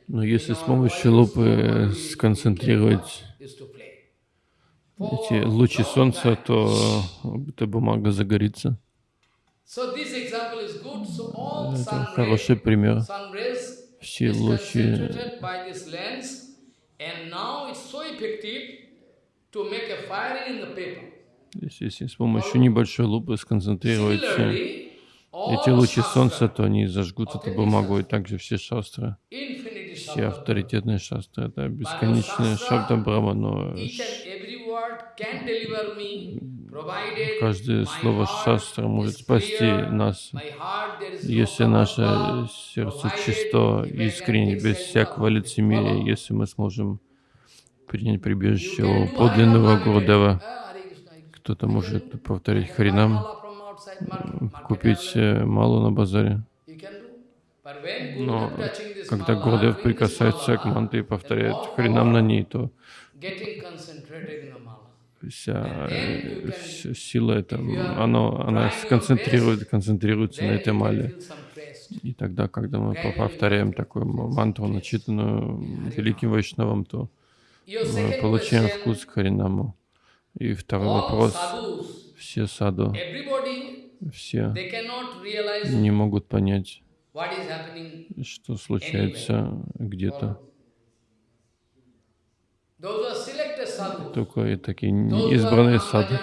Но если с помощью лупы сконцентрировать эти лучи солнца, то эта бумага загорится. Это хороший пример. Все лучи paper. Если, с помощью небольшой лупы сконцентрировать Similarly, эти лучи солнца, то они зажгут эту бумагу, и также все шастры, все авторитетные шастры, это бесконечные шабда Брахма, но каждое слово шастра может спасти нас, если наше сердце чисто, искренне, без всякого лицемерия, если мы сможем принять прибежище у подлинного Гурудева. Кто-то может повторить Харинам, купить э, малу на базаре. Но когда Гурдев прикасается к мантре и повторяет Харинам на ней, то вся, вся сила это, оно, она сконцентрирует, концентрируется на этой мале. И тогда, когда мы повторяем такую мантру, начитанную великим Вайшнавом, то мы получаем вкус к Харинаму. И второй вопрос. Все саду, все не могут понять, что случается где-то. Только и такие избранные сады.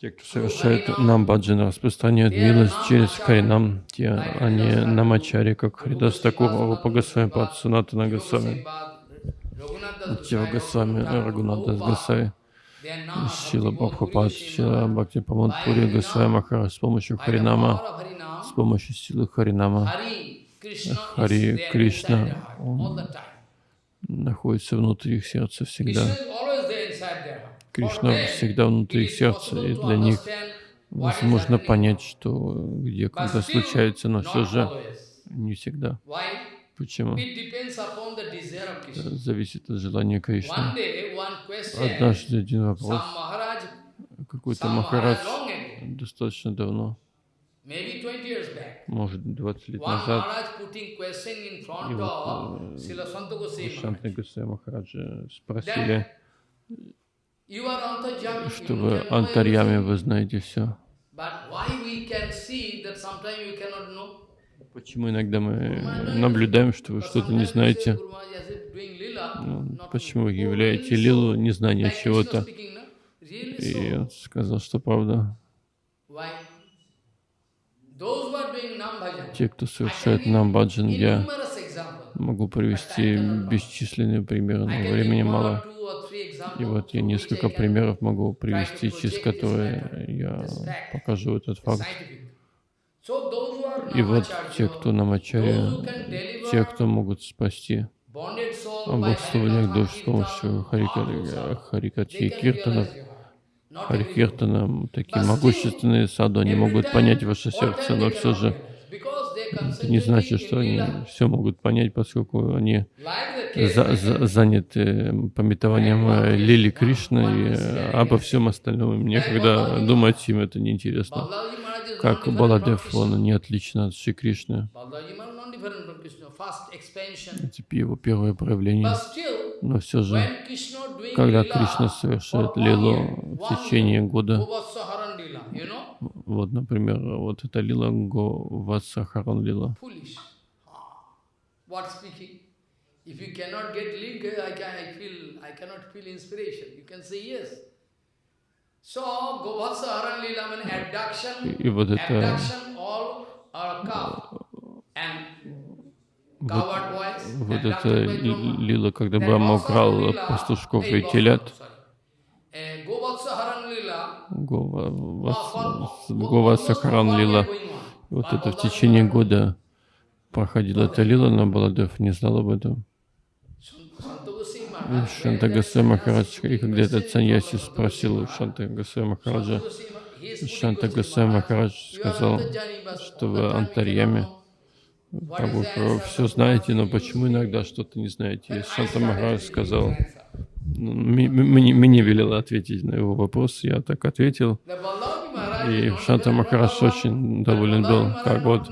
Те, кто совершает нам баджан, распространяют милость через Харинам, те, они намачари, как Харидас Такур, Рупа Госвами, Пад Санатана Госвами, Тива Госвами, Рагунада Госвами, Шила Бабхапад, Шила Бхакти Памадпури, Госвами Махара с помощью Харинама, с помощью силы Харинама. Хари Кришна, он находится внутри их сердца всегда. Кришна всегда внутри их сердца, и для них возможно понять, что где, когда случается, но все же не всегда. Почему? Это зависит от желания Кришны. Однажды один вопрос. Какой-то Махарадж достаточно давно может, 20 лет назад, и вот Шанты Гусей Махараджа спросили, что вы антарьями, вы знаете все. Почему иногда мы наблюдаем, что вы что-то не знаете? Ну, почему вы являете лилу незнание чего-то? И он сказал, что правда. Те, кто совершает нам баджан, я могу привести бесчисленные примеры, но времени мало. И вот я несколько примеров могу привести, через которые я покажу этот факт. И вот те, кто на Мачаре, те, кто могут спасти облагословенных душ с помощью харикати и киртанов, Харикиртана, такие могущественные саду, они могут понять ваше сердце, но все же это не значит, что они все могут понять, поскольку они за, за, заняты пометованием э, Лили Кришны и э, обо всем остальном. Мне когда думать им это неинтересно. Как Баладев, он не отлично от Шри Кришны. Это его первое проявление. Но все же, когда Кришна совершает лилу в течение года, вот, например, вот эта лила Говасахаран лила. If you cannot get link, I, can, I feel, I cannot feel inspiration. You can say yes. So, Govassaharan Lila means abduction, и вот это, abduction all are cow. And вот, вот это лила, когда Брахма украл пастушков и телят. Гова Сахаран лила. Вот это в течение года проходила эта лила, но Баладев не знал об этом. Шанта Гасай Махарадж, и когда этот саньяси спросил Шанта Гасай Махараджа, Шанта Гасай Махарадж сказал, что в Антарьяме как бы вы все знаете, но почему иногда что-то не знаете? И Шанта Махарадж сказал, мне, велело ответить на его вопрос, я так ответил. И Шанта Махарадж очень доволен был, как вот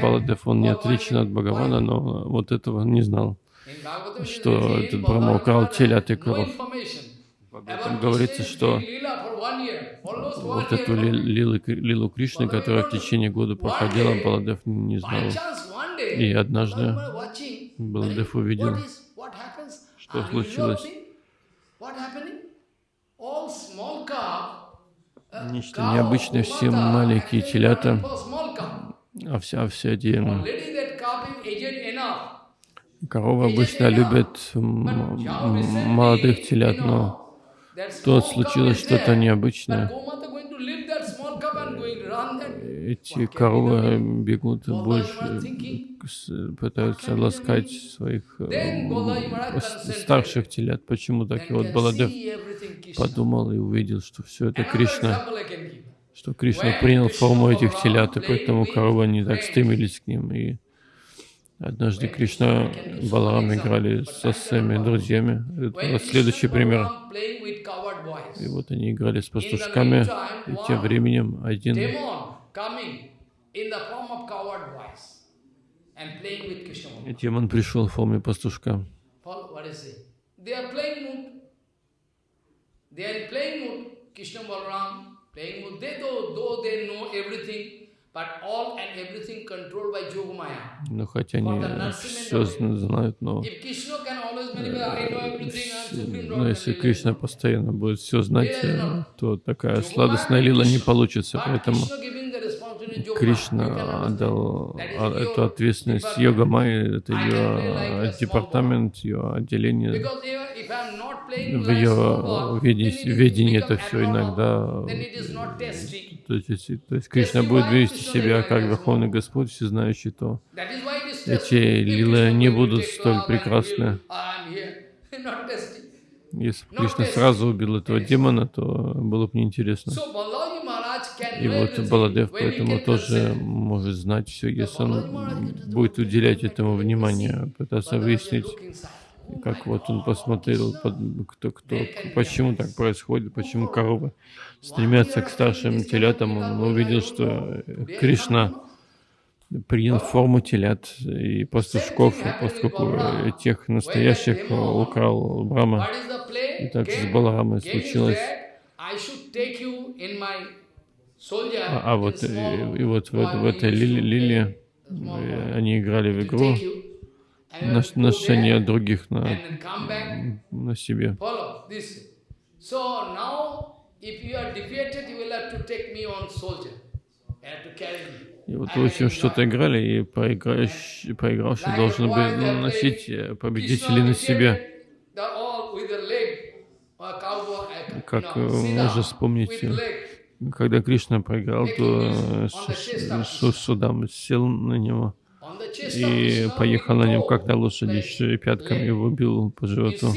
Баладев, он не отличен от Бхагавана, но вот этого не знал, что этот Брахма украл телят и коров. Там говорится, что вот эту лилу, лилу Кришны, которая в течение года проходила, Баладев не знал. И однажды Баладев увидел, что случилось. Нечто cow, необычное, все маленькие actually телята, cow. а все, а все эти коровы обычно любят молодых телят, но тут случилось что-то необычное. Эти коровы бегут больше, пытаются ласкать своих э, старших телят. Почему так? И вот Баладев подумал и увидел, что все это Кришна, что Кришна принял форму этих телят, и поэтому коровы не так стремились к ним. И однажды Кришна и Баларам играли со своими друзьями. Это вот следующий пример. И вот они играли с пастушками, и тем временем один и демон пришел в форме пастушка. They are playing mood. Krishna Balaram playing mood. They though, though they know everything, Но хотя они все знают, но, но если Кришна постоянно будет все знать, э, то такая сладостная лила не получится. Поэтому Кришна отдал а, эту ответственность. Йога Майи, это ее департамент, ее отделение. В ее ведении become это все иногда. То есть, то есть Кришна будет вести себя как Верховный Господь, всезнающий, то эти лилы не будут столь прекрасны. <laughs> tasty. Если бы Кришна сразу убил этого демона, то было бы неинтересно. И вот Баладев поэтому тоже может знать все, если он будет уделять этому внимание, пытаться выяснить, как вот он посмотрел, кто, кто, почему так происходит, почему коровы стремятся к старшим телятам. Он увидел, что э, Кришна принял форму телят и пастушков, поскольку э, тех настоящих э, украл Брама. И так с Баларамой случилось. А, а вот, и, и вот в, в этой лили, one, они играли в игру, ношение других на, на себе. И вот, I в общем, will что-то играли, и проигравший Like должен был носить э, победителей на себе. uh, Как э, можно вспомнить, э, когда Кришна проиграл, то э, Су- Су- Судам сел на него И поехал на нем как на лошади, и пятками бил по животу.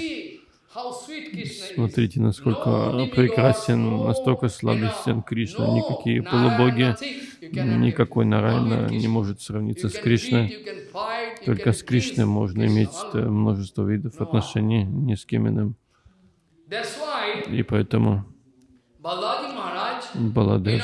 Смотрите, насколько прекрасен, настолько know, Кришна. Никакие полубоги, никакой. Нарайна не может сравниться с Кришной. Только с Кришной можно иметь э, множество видов отношений, ни с кем иным. И поэтому Баладев,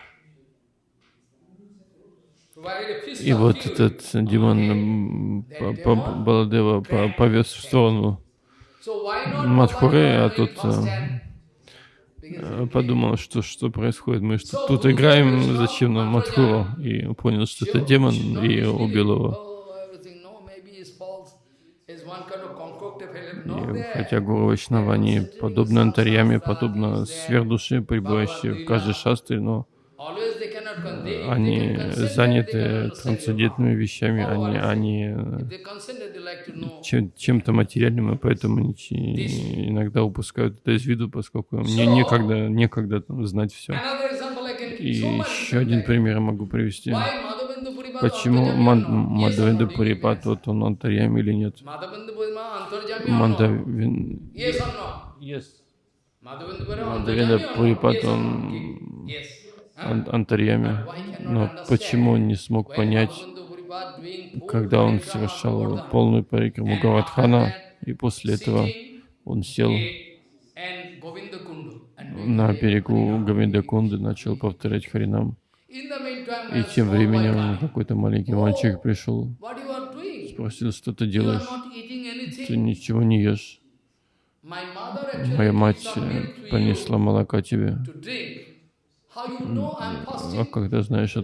И вот этот демон Баладева по- повез в сторону Balaji а тут э, э, подумал, что что происходит. Мы что тут играем, зачем нам Мадхуру? И понял, что это демон, и убил его. И хотя Гуру Вайшнавани подобно Антарьяме, подобно сверхдуши, пребывающей в каждой шастре, но Они заняты трансцендентными вещами, они, они э, чем- чем-то материальным, и поэтому они иногда упускают это из виду, поскольку мне некогда, некогда там знать все. И еще один пример я могу привести. Почему Antarjami Мад- or not? Yes or no? Мадхавенда Do you Пурипат, вот он Антарьям или нет? Or not? Пурипат, он? Ан- Антарьяме. Но почему он не смог понять, когда он совершал полную парикраму Гавардхана, и после этого он сел на берегу Гавиндакунды начал повторять Харинам. И тем временем какой-то маленький мальчик пришел, спросил, что ты делаешь? Ты ничего не ешь. Моя мать э, понесла молока тебе. А fasting? когда знаешь,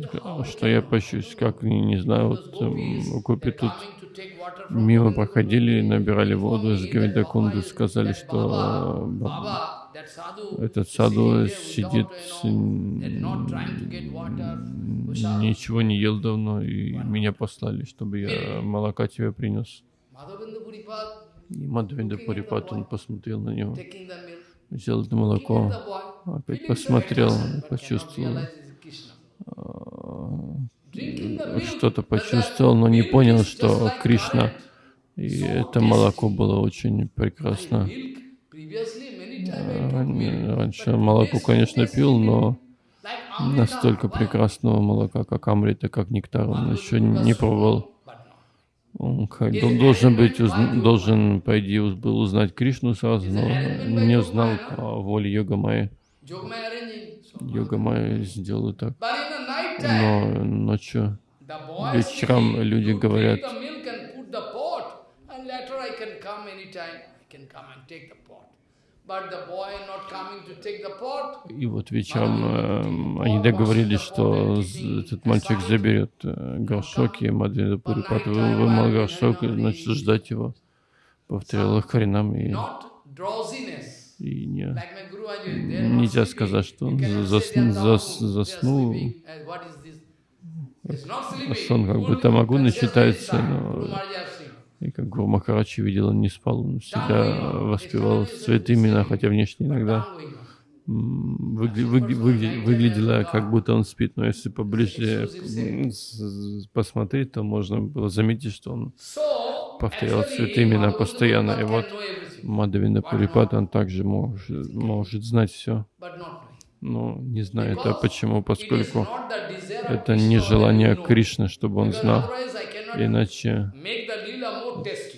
что я пощусь, как, не, не знаю, вот эм, гопи they're тут мимо проходили, набирали воду из Гавиндакунды, сказали, что sadhu, этот саду сидит, ничего не ел давно, и меня послали, чтобы я молока тебе принес. И Мадхавенда Пурипат, он посмотрел на него, взял это молоко, опять посмотрел, почувствовал, а, что-то почувствовал, но не понял, что Кришна. И это молоко было очень прекрасно. А, Раньше молоко, конечно, пил, но Amrita, настолько why? прекрасного молока, как Амрита, как нектар, он еще не пробовал. Он должен быть, должен, по идее, был узнать Кришну сразу, но не узнал по воле Йога Майи. Йога Майя сделала так. Но ночью вечером люди говорят, и вот вечером эм, они договорились, что этот мальчик заберет э, горшок, и Мадхвенда Пурипат вы- вымыл горшок и начал ждать его. Повторял их Харинам, и. И не, нельзя сказать, что он зас- зас- заснул. sleeping. Сон как могу consciousness считается, но-. И как Гуру Махарадж видел, он не спал, он всегда воспевал святые имена, хотя внешне иногда выгля- выгля- выгля- выглядело, как будто он спит, но если поближе посмотреть, то можно было заметить, что он повторял Madhavendra постоянно. И вот Мадавинда Пурипат, он также может, может знать все, но не знает. А почему? it is Поскольку это не желание. Кришны, чтобы он знал. Иначе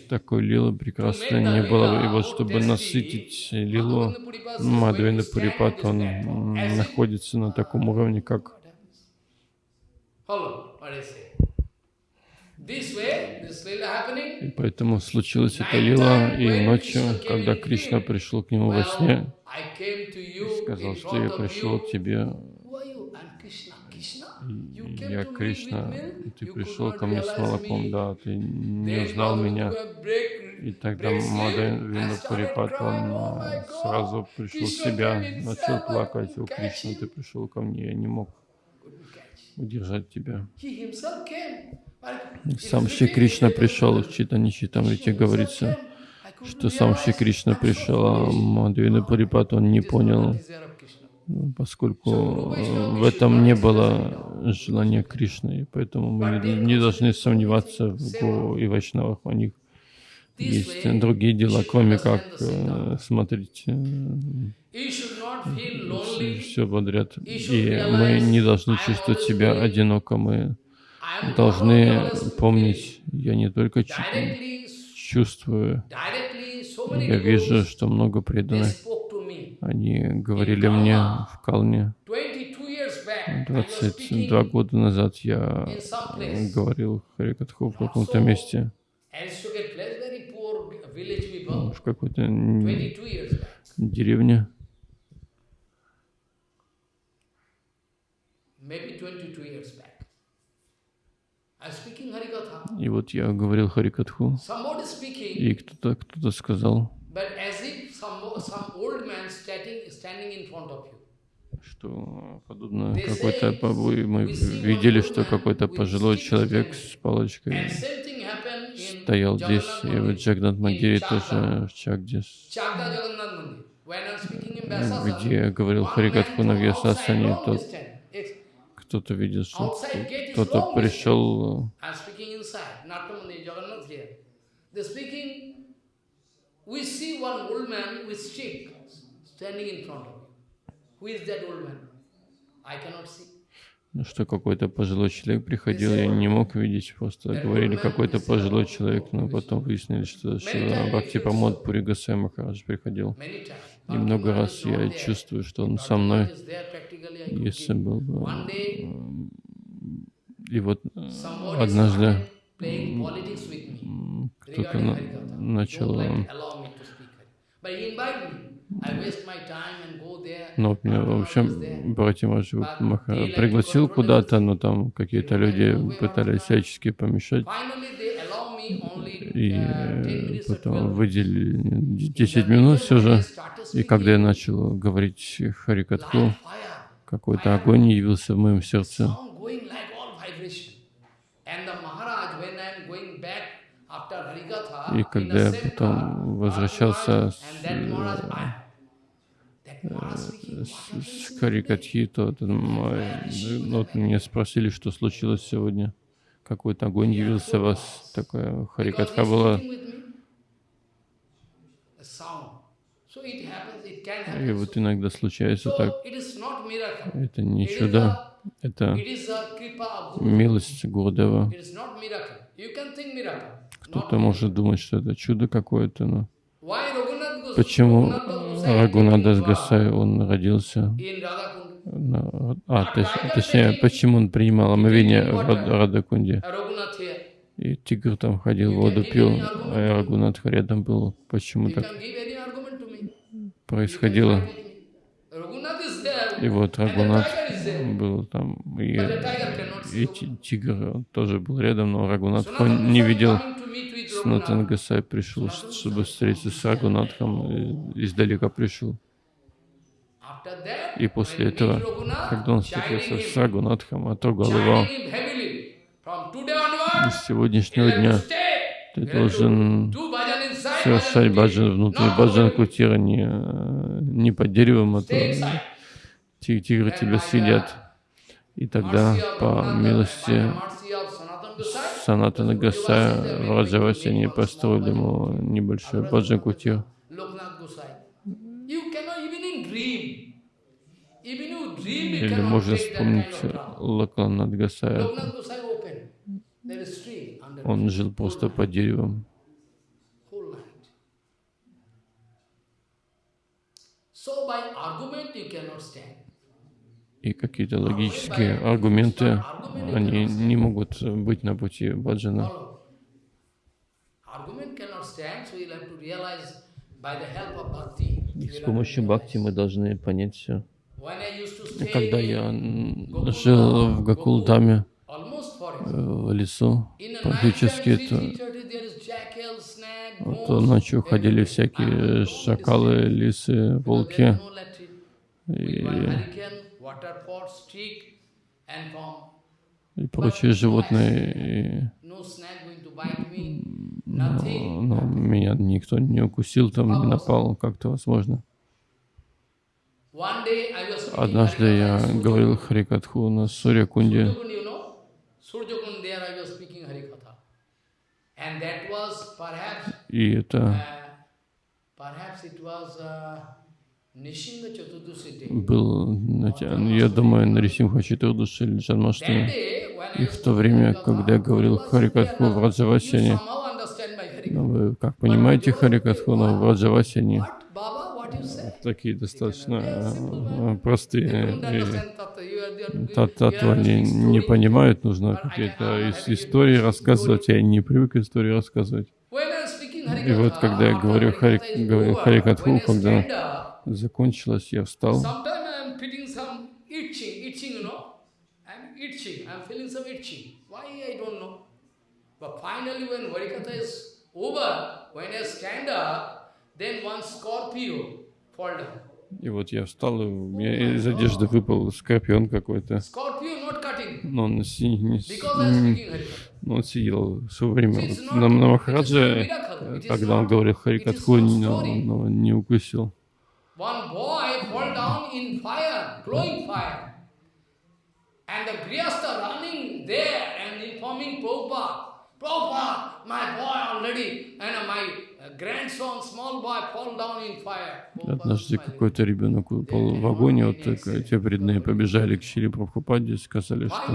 такой лилы прекрасной не было бы. И вот чтобы насытить лилу, Мадхавенда Пурипат, он находится на таком уровне, как Hello, what I say. This way, this lila happening. И поэтому случилась эта лила, и ночью, когда Кришна пришел к нему во сне, сказал, что я пришел к тебе, я Кришна, ты пришел ко мне с молоком, да, ты не узнал меня. И тогда break sleep. Мадхавенда and started Пурипат, он crying, "Oh а, my God, сразу пришел в себя, начал плакать, о Кришна, him." ты пришел ко мне, я не мог. Удержать тебя. Сам Шри Кришна пришел, в Читани Читамрите говорится, что сам Шри. Кришна пришел, а foolish. Мадхавенда Пурипат, он не понял, поскольку э, в этом не было желания Кришны, поэтому мы не должны сомневаться в Гуру и Вайшнавах. У них есть другие дела, кроме как э, смотреть все подряд. И мы не должны чувствовать себя одиноко. Мы должны помнить, я не только чувствую, я вижу, что много преданных, они говорили мне в Калне, 22 years back, I was 22 speaking года назад я э, говорил Харикатху в каком-то месте, в какой-то н- 22 years back. деревне, maybe 22 years back. I was speaking Harikatha. и вот я говорил Харикатху, и кто-то кто сказал, of you. что подобно какой-то мы видели, что какой-то пожилой человек с палочкой And same thing happened in стоял здесь, и в Jagannath Джагнат Мандире тоже в Чагдис, где я говорил man на Вьясасане, тот кто-то видел, что кто-то пришел we see one old man with stick standing in front of you. Who is that old man? I cannot see. Ну, что какой-то пожилой человек приходил, я не мог видеть, просто говорили какой-то пожилой человек, но потом выяснили, что Шила Бхакти Прамод Пури Махарадж приходил. И много раз я чувствую, что он со мной, если бы... И вот однажды кто-то на, начал... Ну, в общем, братья Маджи Маха пригласил куда-то, но там какие-то люди пытались всячески помешать. И э, потом выделили 10 минут все же. И когда я начал говорить Харикатху, какой-то огонь явился в моем сердце. И когда я потом возвращался с, с, с Харикатхи, то ну, вот меня спросили, что случилось сегодня. Какой-то огонь явился у вас. Такая Харикатха была. И вот иногда случается так. Это не чудо, это милость Гурдева. Кто-то может думать, что это чудо какое-то, но почему Рагунадас Гасай, он родился, на, а, точ, точнее, почему он принимал омовение в Радакунде? И тигр там ходил, воду пил, а Рагунат рядом был. Почему так происходило? И вот Рагунат был там, и, и тигр тоже был рядом, но Рагунат не видел. Снатан Гасай пришел, чтобы встретиться с Рагунатхом, издалека пришел. И после этого, когда он встретился с Рагунатхом, отрогал его, с сегодняшнего дня ты должен совершать баджан внутри баджан кутира не, не под деревом, а то тигры тебя съедят. И тогда, по милости Санатана Гасая, в Раджавасе они построили ему небольшой баджан кутир. Или можно вспомнить Лаканат Гасая. Он жил просто под деревом. И какие-то логические аргументы, они не могут быть на пути баджана. И с помощью бхакти мы должны понять все. Когда я жил в Гакулдаме, в лесу, практически то, то ночью ходили всякие шакалы, лисы, волки. и, и прочие животные. И, но, но меня никто не укусил, там не напал, как-то возможно. Однажды я говорил Харикатху на Сурьякунде. И это был, я думаю, на Рисимха Четурдуши или Джанмаштами. И в то время, когда я говорил Харикатху в Раджавасине, ну, вы как понимаете Харикатху, но в Раджавасине такие достаточно э, простые татвы они не понимают, нужно какие-то истории рассказывать, я не привык истории рассказывать. И вот когда я говорю Хари, Харикатху, когда закончилось, я встал. But finally, when Harikatha is over, when I stand up, then one scorpio fall down. И вот я встал, и у меня из одежды выпал скорпион какой-то. Но он, си, не, не, он сидел все время. На, на Махараджа, когда он говорил Харикатху, но, но не укусил. And the Grihastha running there and informing Prabhupada, Prabhupada, my boy already, and my grandson, small boy, fall down in fire. Однажды какой-то ребенок упал в огонь, вот те преданные побежали к Шри Прабхупаде и сказали, что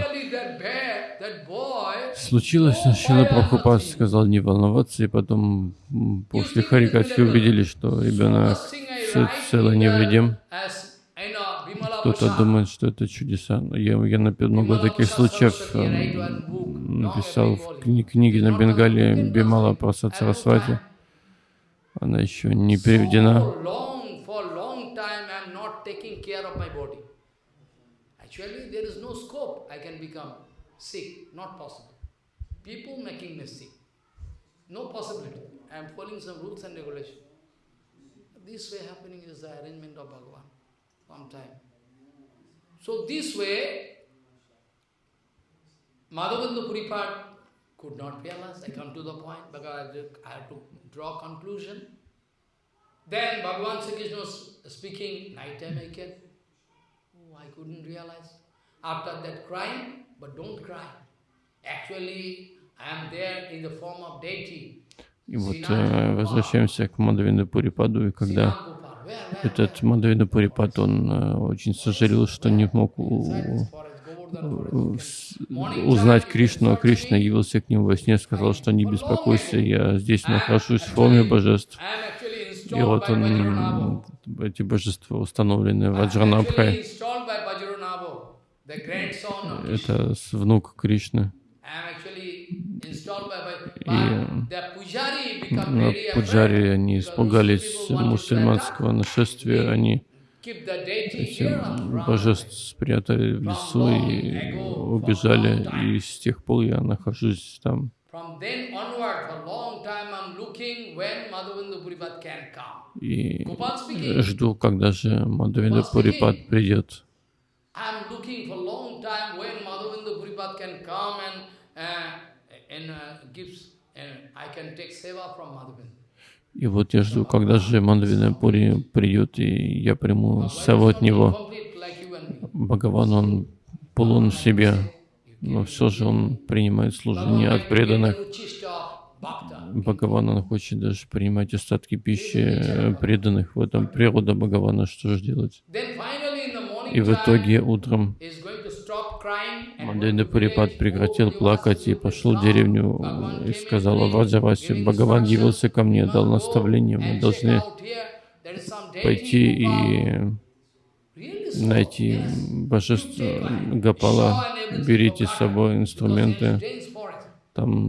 случилось, Шила Прабхупад сказал не волноваться, и потом после Харикатхи увидели, что ребенок ц- цел и невредим. Кто-то думает, что это чудеса. Но Я, я напи- много таких случаев эм, написал в кни- книге на Бенгале Бимала Прасад Сарасвати. Она еще не переведена. Actually, there is no scope I can become sick, not possible. People making sick. No possibility. I am following some rules and regulations. This way happening is the arrangement of Bhagavan. Sometime. So this way, Madhavendra Puripad could not realize. I come to the point because I have to draw conclusion. Then Bhagavan Sri Krishna was speaking, night time can. Oh, I couldn't realize. After that crying, but don't cry. Actually, И вот э, возвращаемся к Мадавинда Пурипаду, и когда этот Мадавинда Пурипад, он э, очень сожалел, что не мог у- у- узнать Кришну, а Кришна явился к нему во сне, сказал, что не беспокойся, я здесь нахожусь в форме божеств. И вот он, эти божества установлены в Аджранабхе. Это внук Кришны. И пуджари, они испугались мусульманского нашествия, они эти божеств спрятали в лесу и убежали, и с тех пор я нахожусь там. И жду, когда же Мадавида Пурипад придет. I'm looking for a long time when Madhavendra Puripad can come and, uh, and uh, gives, and I can take seva from Madhavendra. И вот я жду, когда же Мадавида Пури придет, и я приму саву от него. Бхагаван, он полон в себе, но все же он принимает служение от преданных. Бхагаван, он хочет даже принимать остатки пищи преданных. В этом природа Бхагавана, что же делать? И в итоге утром Мадайда Пурипад прекратил плакать и пошел в деревню и сказал Ваджавасе, Бхагаван явился ко мне, дал наставление, мы должны пойти и найти божество Гапала, берите с собой инструменты, там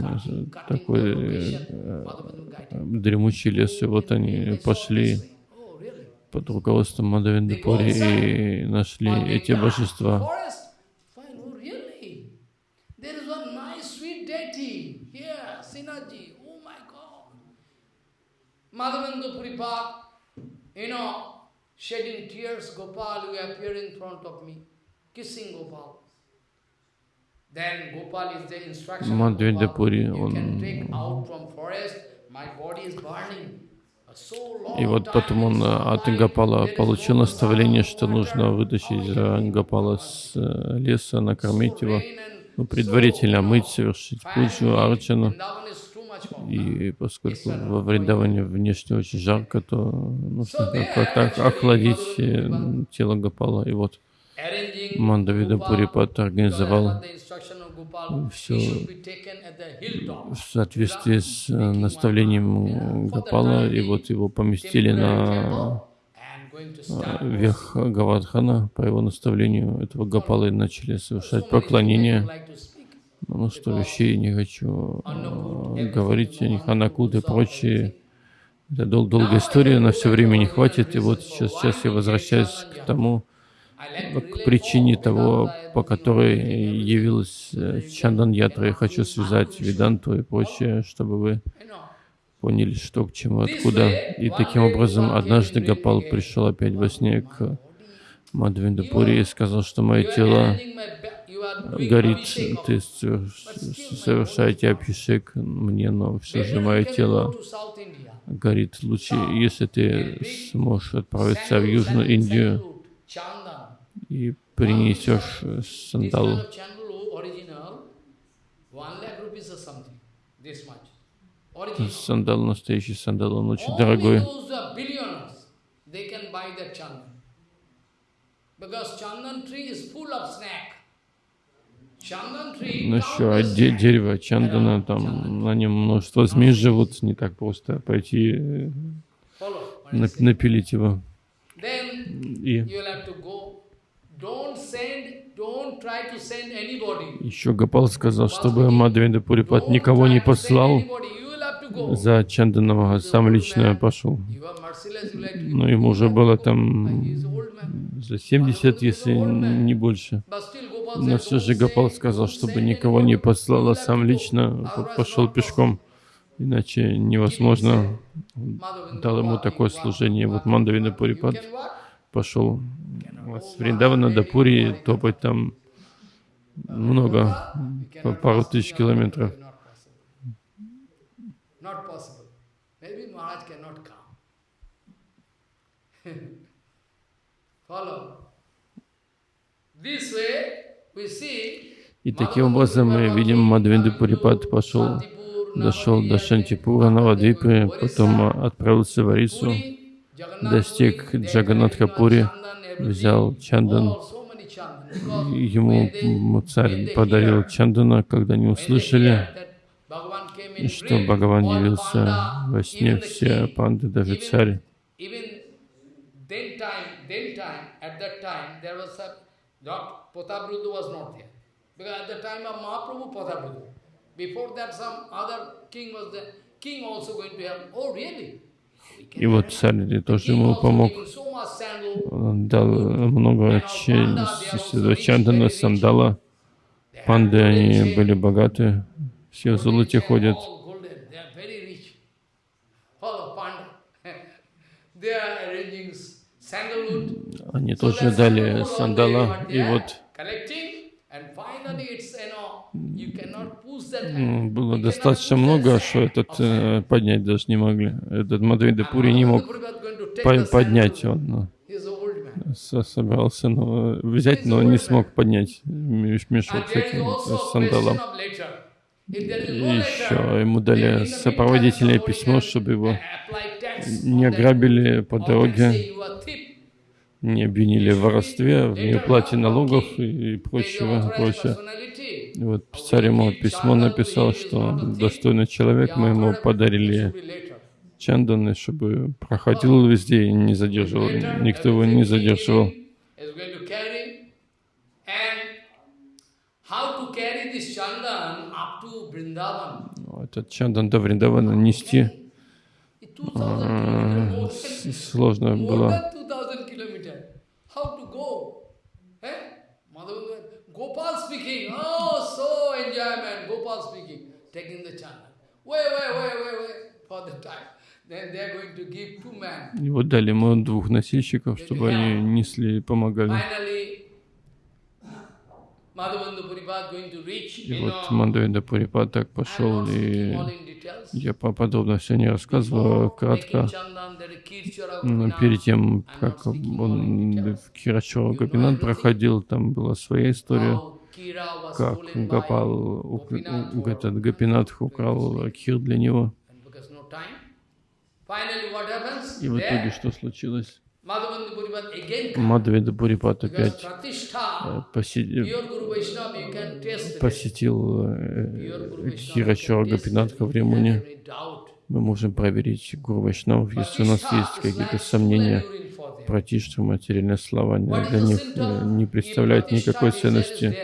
такой э, дремучий лес, и вот они пошли под руководством Мадавинды Пури и нашли эти божества. Fine, oh really? There is one nice sweet deity here, Sinaji. Oh my God. Madhavendra Puripad, you know, shedding tears, Gopal, you appear in front of me, kissing Gopal. Then Gopal is the instruction of Мадхвенда. Пури, You can он take out from forest, my body is burning. So long И вот потом он э, от Гапала is получил наставление, что нужно вытащить how э, Гапала с э, леса, накормить его, ну, предварительно мыть, совершить пуджу, арчану. И поскольку во Вриндаване внешне очень жарко, то нужно как-то охладить э, тело Гапала. И вот Мандавида Пурипат организовал hilltop. в соответствии с э, наставлением Гапала, и вот его поместили на э, верх Гавардхана. По его наставлению этого Гапала и начали совершать поклонение. To speak. Ну что, вещей не хочу э, говорить о них, Анакут и прочие. Это дол- долгая история, на все время не хватит. И вот сейчас, сейчас я возвращаюсь к тому, Ну, к причине того, по которой явилась э, Чандан Ятра. Я хочу связать Веданту и прочее, чтобы вы поняли, что к чему, откуда. И таким образом, однажды Гапал пришел опять во сне к Мадхвиндапури и сказал, что мое тело горит, of ты соверш- совершаете абхишек мне, но все же мое тело горит. Лучше, если ты сможешь отправиться в Южную Индию и принесешь э, сандалу. Original. Сандал, настоящий сандал, он очень дорогой. uh. Because chandan tree is full of snack. Ну еще де дерево чандана, там на нем множество змей живут, не так просто пойти э, напилить его. И еще Гапал сказал, чтобы Мадхавенда Пурипат никого не послал за Чанданова, сам лично пошел. Но ему уже было там за 70, если не больше. Но все же Гапал сказал, чтобы никого не послал, а сам лично пошел пешком. Иначе невозможно. Дал ему такое служение. Вот Мандавина Пурипад пошел с Вриндавана до Пури топать там много, пару тысяч километров. <laughs> И таким образом мы видим, Мадвенду Пурипад пошел, дошел до Шантипура, Навадвипы, потом отправился в Арису, достиг Джаганатхапури, взял Чандан. Ему царь подарил Чандана, когда не услышали, что Бхагаван явился во сне, все панды, даже царь. Because at the time of Mahaprabhu, Patabrudhu. Before that, some other king was there. King also going to help. Oh, really? И вот царь тоже ему помог. Он дал много чандана, сандала. Панды, они были богаты. Все в золоте ходят. Они тоже дали сандала. И вот было достаточно много, что этот э, поднять даже не могли. Этот Мадхавидапури не мог по поднять. Он собирался но, взять, но не смог поднять мешок с этим сандалом. И еще ему дали сопроводительное письмо, чтобы его не ограбили по дороге не обвинили в воровстве, в неуплате налогов и прочего, прочее. И вот царь ему письмо написал, что он достойный человек, мы ему подарили чанданы, чтобы проходил везде и не задерживал, никто его не задерживал. Этот чандан до Вриндавана нести. А, сложно было. Gopal speaking, oh, so enjoyment, Gopal speaking, taking the channel. Wait, wait, wait, wait, wait, for the time. Then they are going to give two men. И вот дали ему двух носильщиков, чтобы они несли и помогали. И вот Мадхавенда Пурипад так пошел, и я подробно все не рассказываю, кратко. Но перед тем, как он в Кирачо Гопинат проходил, там была своя история, как Гапал, этот Гопинат украл Кир для него. И в итоге что случилось? Мадхавенда Пурипат опять э, посетил э, Хирачора Гапинатха в Римуне. Мы можем проверить Гуру Вайшнавов, если у нас есть какие-то сомнения про что материальные слова для них э, не представляют никакой ценности.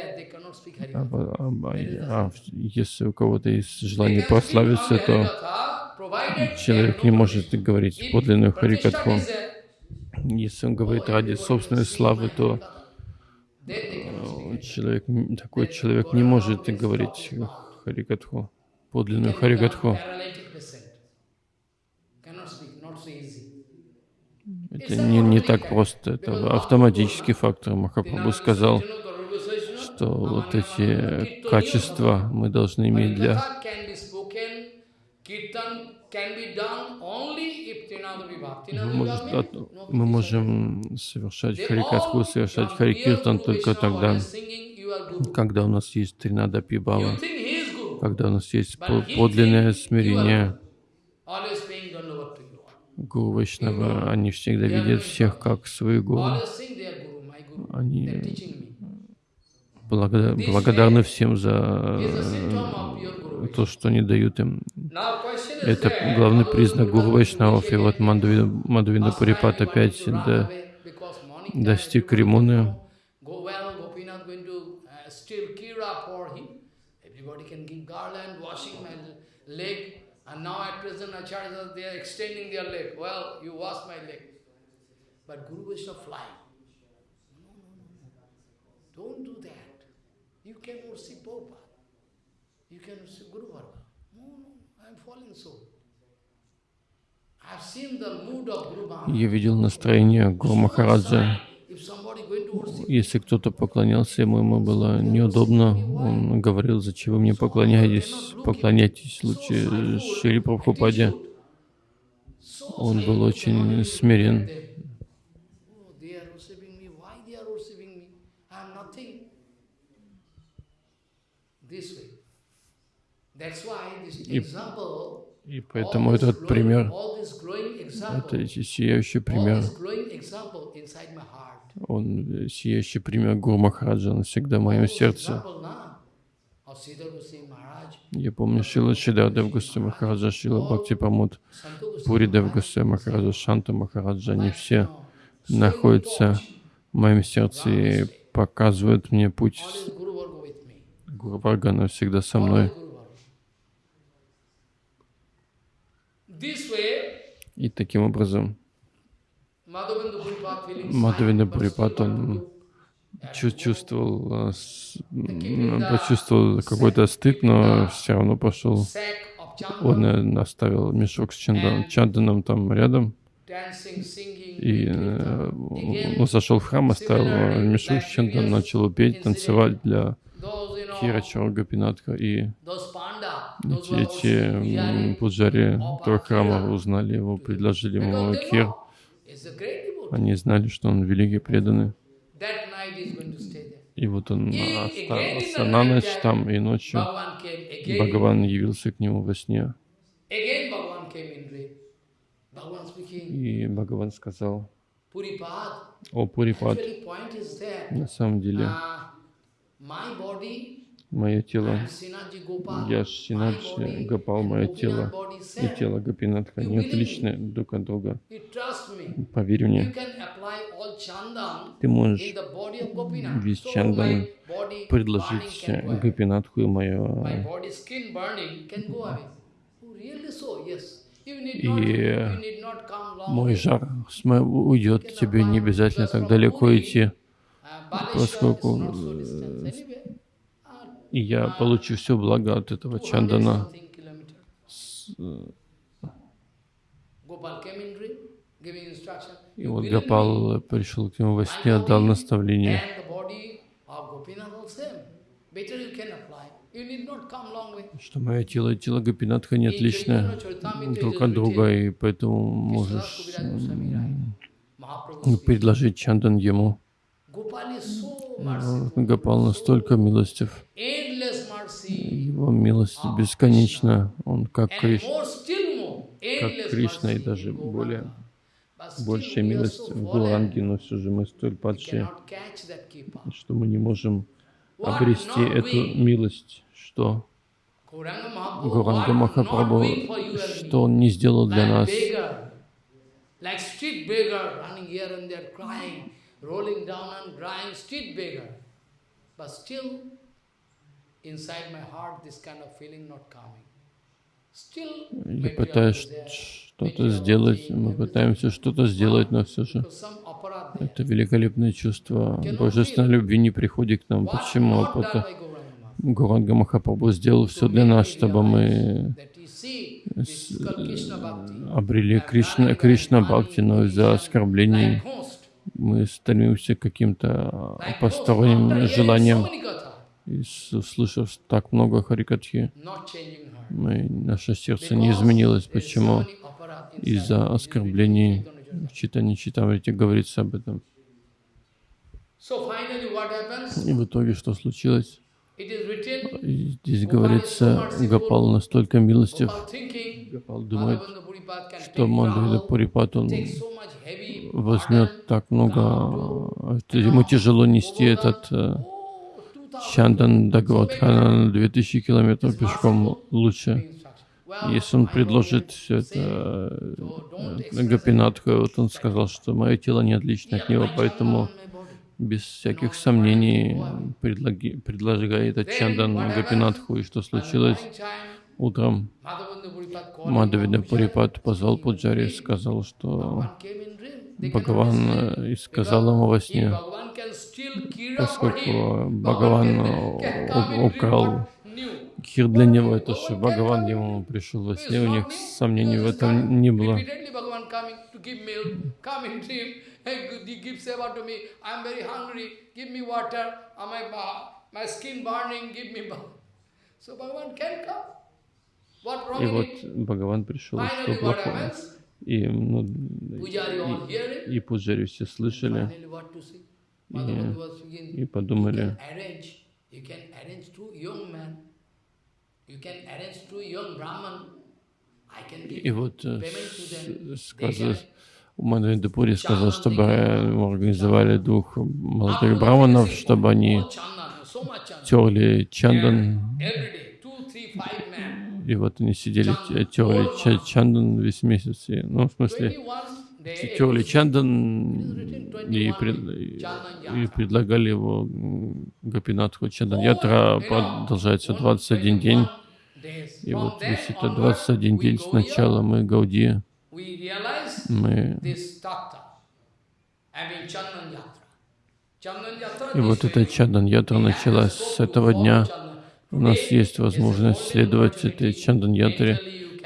А, а, если у кого-то есть желание прославиться, то человек не может говорить подлинную Харикатху. Если он говорит ради собственной славы, то человек, такой человек не может говорить Харикатху, подлинную Харикатху. Это не, не так просто, это автоматический фактор. Махапрабху сказал, что вот эти качества мы должны иметь для мы можем совершать харикатху, совершать харикиртан только тогда, когда у нас есть тринада пибава, когда у нас есть подлинное смирение. Гуру Вайшнава, они всегда видят всех как свои гуру. Они благодар- благодарны всем за э, то, что они дают им. Это главный признак Гуру Вайшнавов. И вот Last Пурипат опять до- достиг Римуны. know, Go well, Gopinath going to uh, steal Kira for him. Everybody can give garland, washing my leg. And now at present Acharyas, they are extending their leg. Well, you wash my leg. But Guru Vaishnava flying. No, no, no, no. Don't do that. You cannot see Prabhupada. You cannot see Guru Varga. No, no, I am falling so. Я видел настроение Гуру Махараджа. Если кто-то поклонялся ему, ему было неудобно. Он говорил, зачем вы мне поклоняетесь? Поклоняйтесь лучше Шри Прабхупаде. Он был очень смирен. Example, И поэтому этот пример, это сияющий пример, он э, сияющий пример Гуру Махараджа навсегда в моем сердце. Я помню Шила Шидардев Госвами Махараджа, Шила Бхакти Памут, Пуридев Госвами Махараджа, Шанта Махараджа, они все находятся в моем сердце и показывают мне путь. always Guru Varga with me. Гуру Варгана всегда со мной. И таким образом Пурипат, want он чувствовал, а, почувствовал какой-то стыд, но все равно пошел. Он оставил мешок с чандан, чанданом там рядом, и э, он зашел в храм, оставил э, мешок с чандан, начал петь, танцевать для Those, you know, Кира Чоргапинатха. И эти, пуджари этого храма узнали его, предложили ему кир. Они знали, что он великий преданный. И вот он остался на ночь там, и ночью. Бхагаван явился к нему во сне. И Бхагаван сказал, о Пурипад, на самом деле uh, мое тело, я my Шинадж body Гопал, мое тело и тело Гопинатха, believe отличны друг от друга. Поверь мне, ты можешь весь чандан предложить. Гопинатху и мое. Oh, И, э, мой жар уйдет, тебе не обязательно так далеко идти. Uh, поскольку, is not so distant anyway. Uh, И я получу все благо от этого 200 чандана. И вот? Гопал пришел к нему во сне, дал body наставление. Что мое тело и тело Гопинатха не отличны друг от друга, и поэтому можешь предложить чандан ему. Гопал настолько милостив, его милость бесконечна, он как and Криш, more, still more, как Кришна и даже более большая милость в Гуранге, но все же мы столь падшие, что мы не можем обрести эту милость, что Гуранга Махапрабху, что он не сделал для нас, beggar, like street beggar, running here and there, crying, rolling down and crying, street beggar. But still, inside my heart, this kind of feeling not coming. Still, Я пытаюсь что-то сделать, мы пытаемся что-то сделать, но все же это великолепное чувство божественной любви не приходит к нам. Почему? Потому? Гуранга Махапрабху сделал все для нас, чтобы мы обрели Кришна, Кришна Бхакти, но из-за оскорблений мы стремимся к каким-то host. посторонним желаниям. И услышав так много харикатхи, мы, наше сердце не изменилось. Почему? Из-за оскорблений в читании Читамрити говорится об этом. И в итоге что случилось? Здесь говорится, Гопал настолько милостив, Гопал думает, что travel, Пурипат, он возьмет так много, это ему тяжело нести этот, э, Чандан до Гвадхана на 2000 километров пешком лучше. Если он предложит все это э, Гапинатху, вот он сказал, что мое тело не отлично от него, поэтому без всяких сомнений предлаги, предлагает этот Чандан Гапинатху. И что случилось? Утром Мадавида Пурипат позвал Пуджари и сказал, что Бхагаван э, и сказал ему во сне, поскольку Бхагаван э, украл Кир для него, это что Бхагаван ему пришел во сне, у них сомнений в этом не было. И вот Бхагаван пришел, что плохого. И, ну, и, и Пуджари все слышали. И, и подумали, и вот э, сказал, Мадхавиндапури сказал, чтобы мы организовали двух молодых браманов, чтобы они терли чандан. И вот они сидели, терли чандан весь месяц. И, ну, в смысле, терли чандан и, пред, и предлагали его Гапинатху. Чандан ятра продолжается 21 день. И вот весь этот 21 день сначала мы Гауди, мы и вот эта Чандан Ятра началась с этого дня. У нас есть возможность следовать этой Чандан Ятре.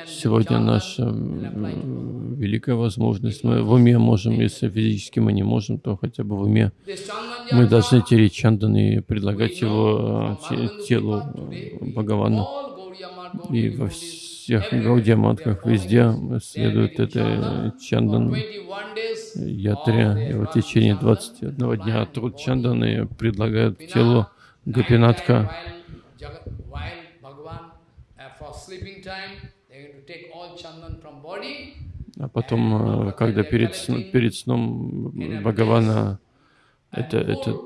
Сегодня наша великая возможность. Мы в уме можем, если физически мы не можем, то хотя бы в уме мы должны тереть Чандан и предлагать его телу Бхагавана. И во всех Гаудиаматках везде следует этой Чандан Ятре. И в течение 21 дня труд Чанданы предлагают телу Гапинатка. А потом, когда перед, перед сном Бхагавана это, это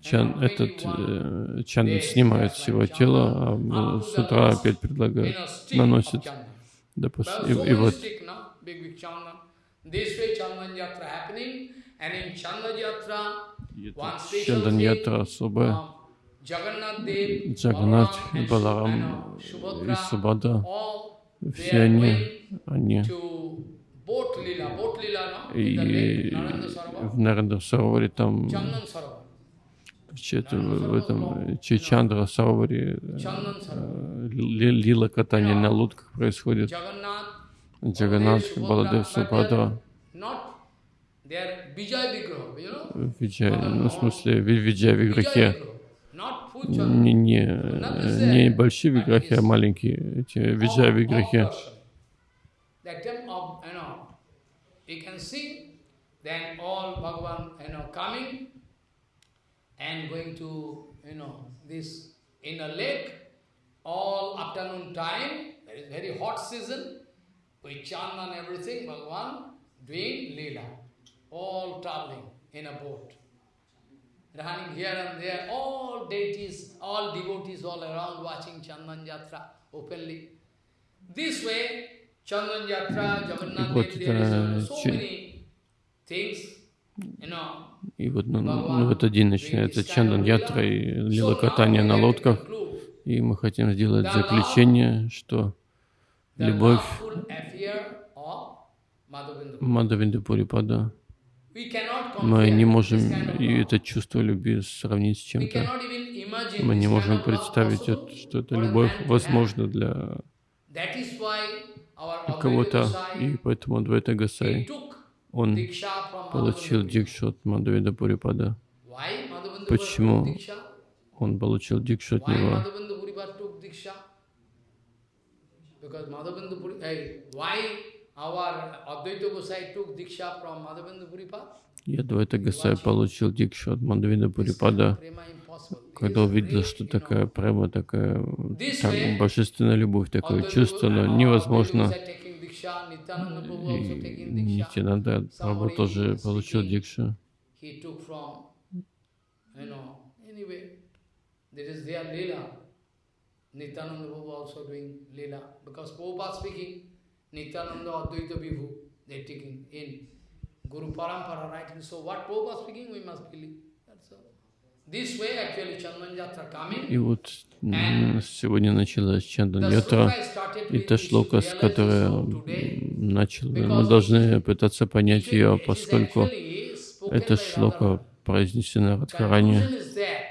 чан, этот э, чан снимает с его тела, а с утра опять предлагают, наносит. Допустим, и, и вот Чандан Ятра особая. Джаганат, Баларам и Субада, все они, они. и в Нарендра Сароваре там в этом Чичандра Сароваре э, лила катание на лодках происходит. Джаганат, Баладев, Субадра. Виджай, ну, в смысле, Виджай Виграхе. Не, не, не большие виграхи, а маленькие, эти Виджай Виграхи. All traveling in a boat, running here and there, all deities, all devotees all around watching Chandan Yatra openly. This way, Chandan Yatra, Jagannath Dev, there is so many things, you know, И вот ну, ну, в этот день начинается Чандан Ятра и лила катание на лодках. И мы хотим сделать заключение, что любовь Мадавинда Пурипада, мы не можем это чувство любви сравнить с чем-то. Мы не можем представить, что эта любовь возможна для кого-то. И поэтому Адвайта Гасай, он получил дикшу от Мадавида Пурипада. Почему он получил дикшу от него? И Адвайта Гасай получил дикшу от Мадавида Пурипада, когда увидел, что такая према, такая так, божественная любовь, такое чувство, но невозможно. И Нитянанда Прабhu тоже получил дикшу. Nityananda Prabhu also doing Leela. Because Prabhupada speaking, Nityananda Advaita Vibhu, they taking in Guru Parampara writing. So what Prabhupada speaking, we must believe. That's all. This way actually Chandan Yatra coming. И вот сегодня началась Чандан Ятра, и та шлока, с которой this so today. м, начал, мы должны пытаться понять ее, поскольку эта шлока произнесена Радхарани,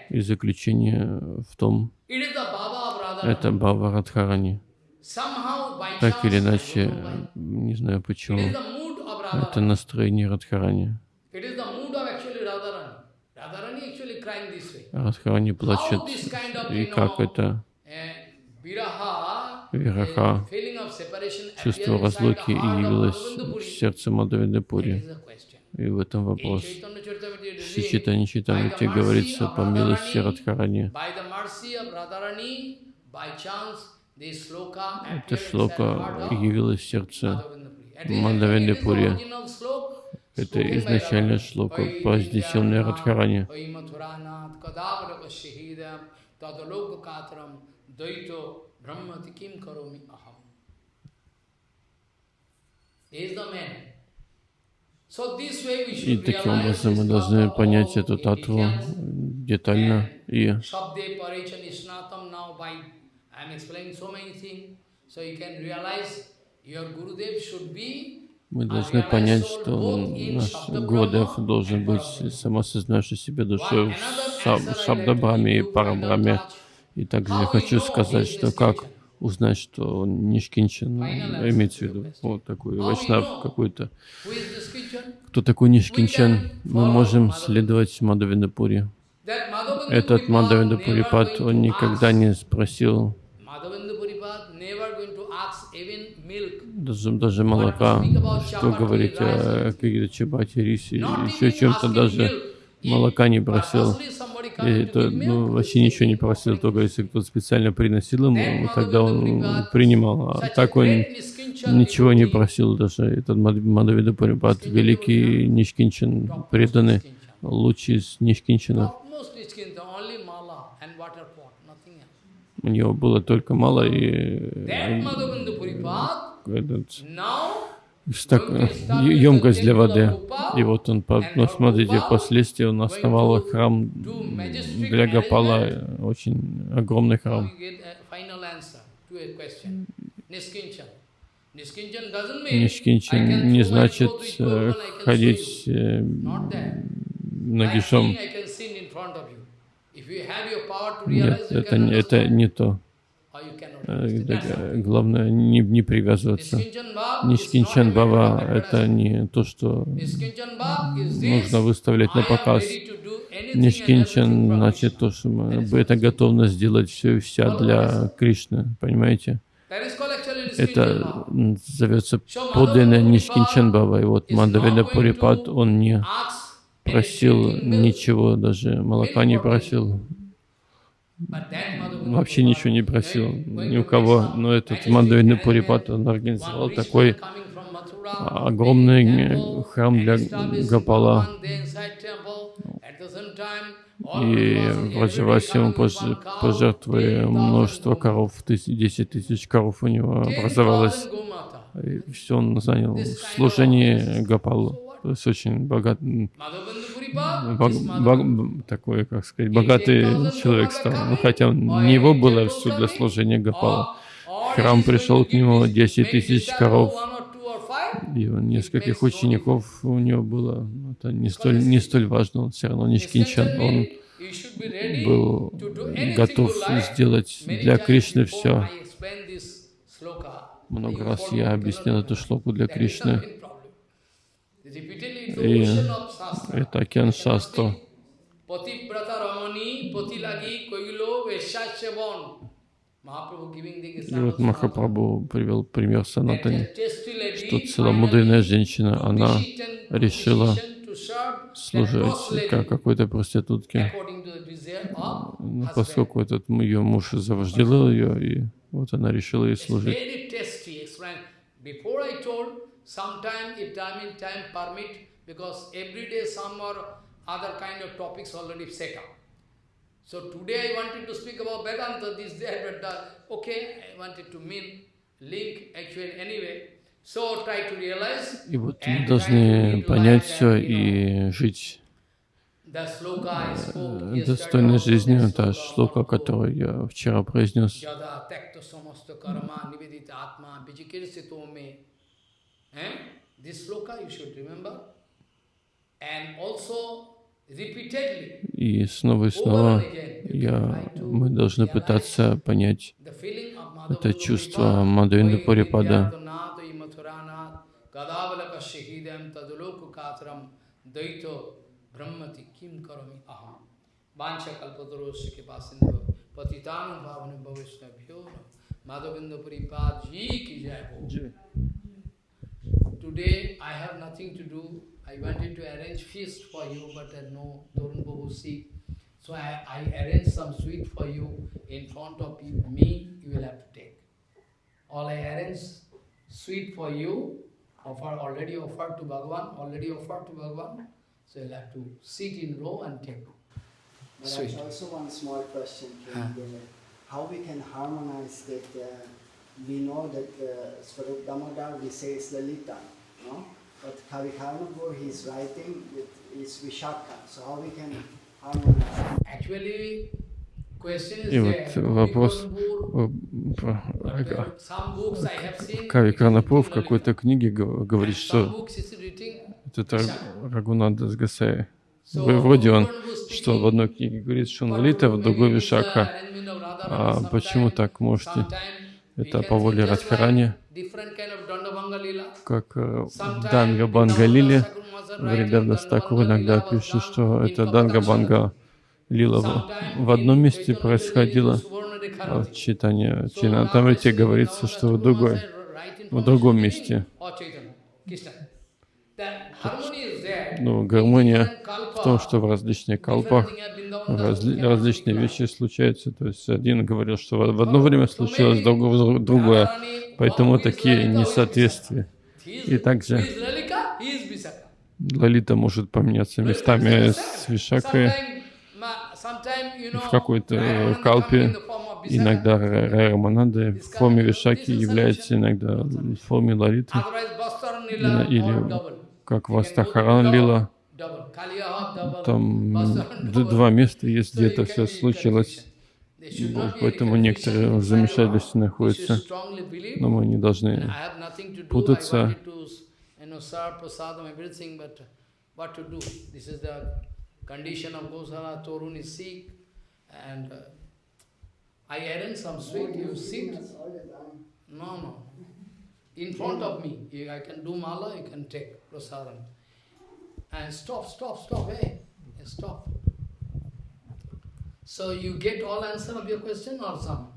и заключение в том, это Бава Радхарани. Так или иначе, не знаю почему, это настроение Радхарани. Радхарани плачет, и как это вираха, чувство разлуки и явилось в сердце Мадавиды Пури. И в этом вопрос. В Шри Читани Читамрите говорится по милости Радхарани. Эта шлока явилась в сердце Мадавиды Пури. Это изначальная шлока, произнесенная Радхарани. И таким образом мы должны понять эту татву детально и мы должны понять, что наш Гурдев должен быть самосознавший себе душой в Шабдабраме и Парабраме. И также я хочу сказать, что как узнать, что он Нишкинчан, имеется в виду вот такой вайшнав какой-то. Кто такой Нишкинчан? Мы можем следовать Мадавиндапури. Этот Мадавиндапурипад, он никогда не спросил даже, даже молока, что говорить о каких-то чабате, рисе, еще чем-то даже молока не просил. И это, ну, вообще ничего не просил, только если кто-то специально приносил ему, тогда он принимал. А так он ничего не просил даже. Этот Мадавида Парипат, великий Нишкинчин, преданный, лучший из Нишкинчинов. У него было только мало и этот, так, емкость для воды. И вот он, ну, смотрите, впоследствии он основал храм для Гапала, очень огромный храм. Нишкинчин не значит э, ходить э, нагишом. Нет, это, это не то. Главное не, не привязываться. Нишкинчан Бава — это не то, что нужно выставлять на показ. Нишкинчан значит то, что мы, это готовность сделать все и вся для Кришны, понимаете? Это зовется подлинная Нишкинчан Бава. И вот Мандаведа Пурипад, он не просил ничего, даже молока не просил, вообще ничего не просил ни у кого, но этот Мандавида Пурипат, он организовал такой огромный храм для Гапала. И в Раджавасе ему пожертвовали множество коров, 10 тысяч коров у него образовалось. И все он занял в служении Гапалу. То есть очень богат, бог, бог, такой, как сказать, богатый человек стал. Ну, хотя не его было все для служения Гапала. Храм пришел к нему 10 тысяч коров, и нескольких учеников у него было. Это не столь, не столь важно, он все равно не шкинчан. Он был готов сделать для Кришны все. Много раз я объяснял эту шлоку для Кришны. И это океан Шастра. И вот Махапрабху привел пример Санатани, что целомудренная женщина, она решила служить как какой-то проститутке, ну, поскольку этот ее муж завожделил ее, и вот она решила ей служить. Sometime if time in time permit, because every day some or other kind of topics already set up. So today I wanted to speak about Vedanta, this, that, but that. Okay, I wanted to mean, link actually anyway. So try to realize И вот мы должны понять все и жить the sloka I spoke э, yesterday достойной жизнью. Та шлока, которую я вчера произнес. И снова и снова я, мы должны пытаться понять это чувство Bhavana Bhavishnabhyo Madhavendra Puripad Ji Ki Jai Ho. Today I have nothing to do. I wanted to arrange feast for you, but uh, no, Torun Babu sick. So I, I arranged some sweet for you in front of you, me, you will have to take. All I arranged sweet for you, offer already offered to Bhagavan, already offered to Bhagavan. So you'll have to sit in row and take. But Sweet. I also one small question Huh. How we can harmonize that uh, we know that uh, Swarup Damodar we say is Lalita, no? But Kavikarnapur he's writing with is Vishaka. So how we can harmonize? Actually, is И вот вопрос э, uh, is Карнапур в какой-то книге гов- говорит, что is Раг- Рагунанда Гасай. So, Вроде он, что в одной книге говорит, что он Лалита, в другой uh, Вишака. А почему так? Можете это по воле Радхарани, как э, Данга Банга Лили. Thakur Стакур иногда пишет, Dandabhanga что это Данга Банга Лила в, одном месте происходило, а в читании Чинатамрите говорится, что в другой, в другом месте. Ну, гармония в том, что в различных Das разли- различные вещи случаются. То есть один говорил, что в одно время случилось друг- другое, Radharani, поэтому такие несоответствия. И также. Лалита может поменяться местами с Вишакой. В какой-то э, калпе иногда Рамананда в форме Вишаки является иногда в форме Лалиты, или как Вастахаран Лила. Там два места есть, где это все случилось. Поэтому некоторые в замешательстве находятся. Но мы не должны путаться. uh, I arrange some sweet. You sit. No, no. In front of me, I can do mala. You can take prasadam. And stop, stop, stop. Hey, stop. So you get all answer of your question or some?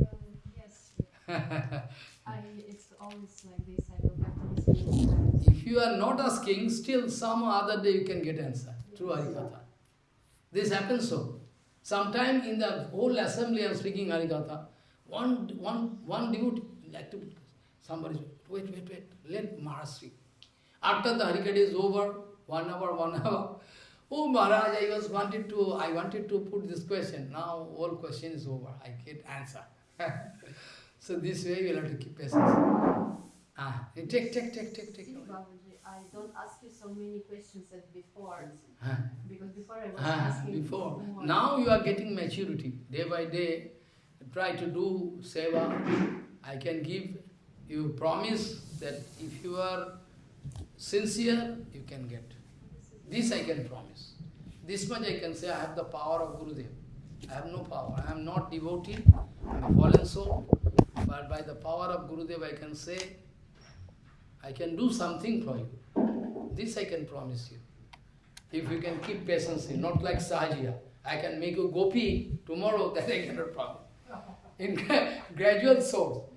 Um, yes, <laughs> I, it's always like this. I will have to. If you are not asking, still some other day you can get answer through Harikatha. This happens so. Sometime in the whole assembly I am speaking Harikatha, one, one, one devotee, like to, somebody, wait, wait, wait, let Maharaj speak. After the Harikatha is over, one hour, one hour, <laughs> oh Maharaj, I was wanted to, I wanted to put this question. Now all question is over, I get answer. <laughs> so this way you will have to keep patience. Ah, take, take, take, take, take. Babaji, I don't ask you so many questions as before. Ah. Because before I was Ah, asking before. more. Now you are getting maturity. Day by day, try to do seva. I can give you promise that if you are sincere, you can get. This I can promise. This much I can say, I have the power of Gurudev. I have no power. I am not devotee. I am a fallen soul. But by the power of Gurudev, I can say, I can do something for you. This I can promise you. If you can keep patience, not like Sahajiya. I can make you gopi tomorrow, <laughs> that I cannot promise. In <laughs> gradual source.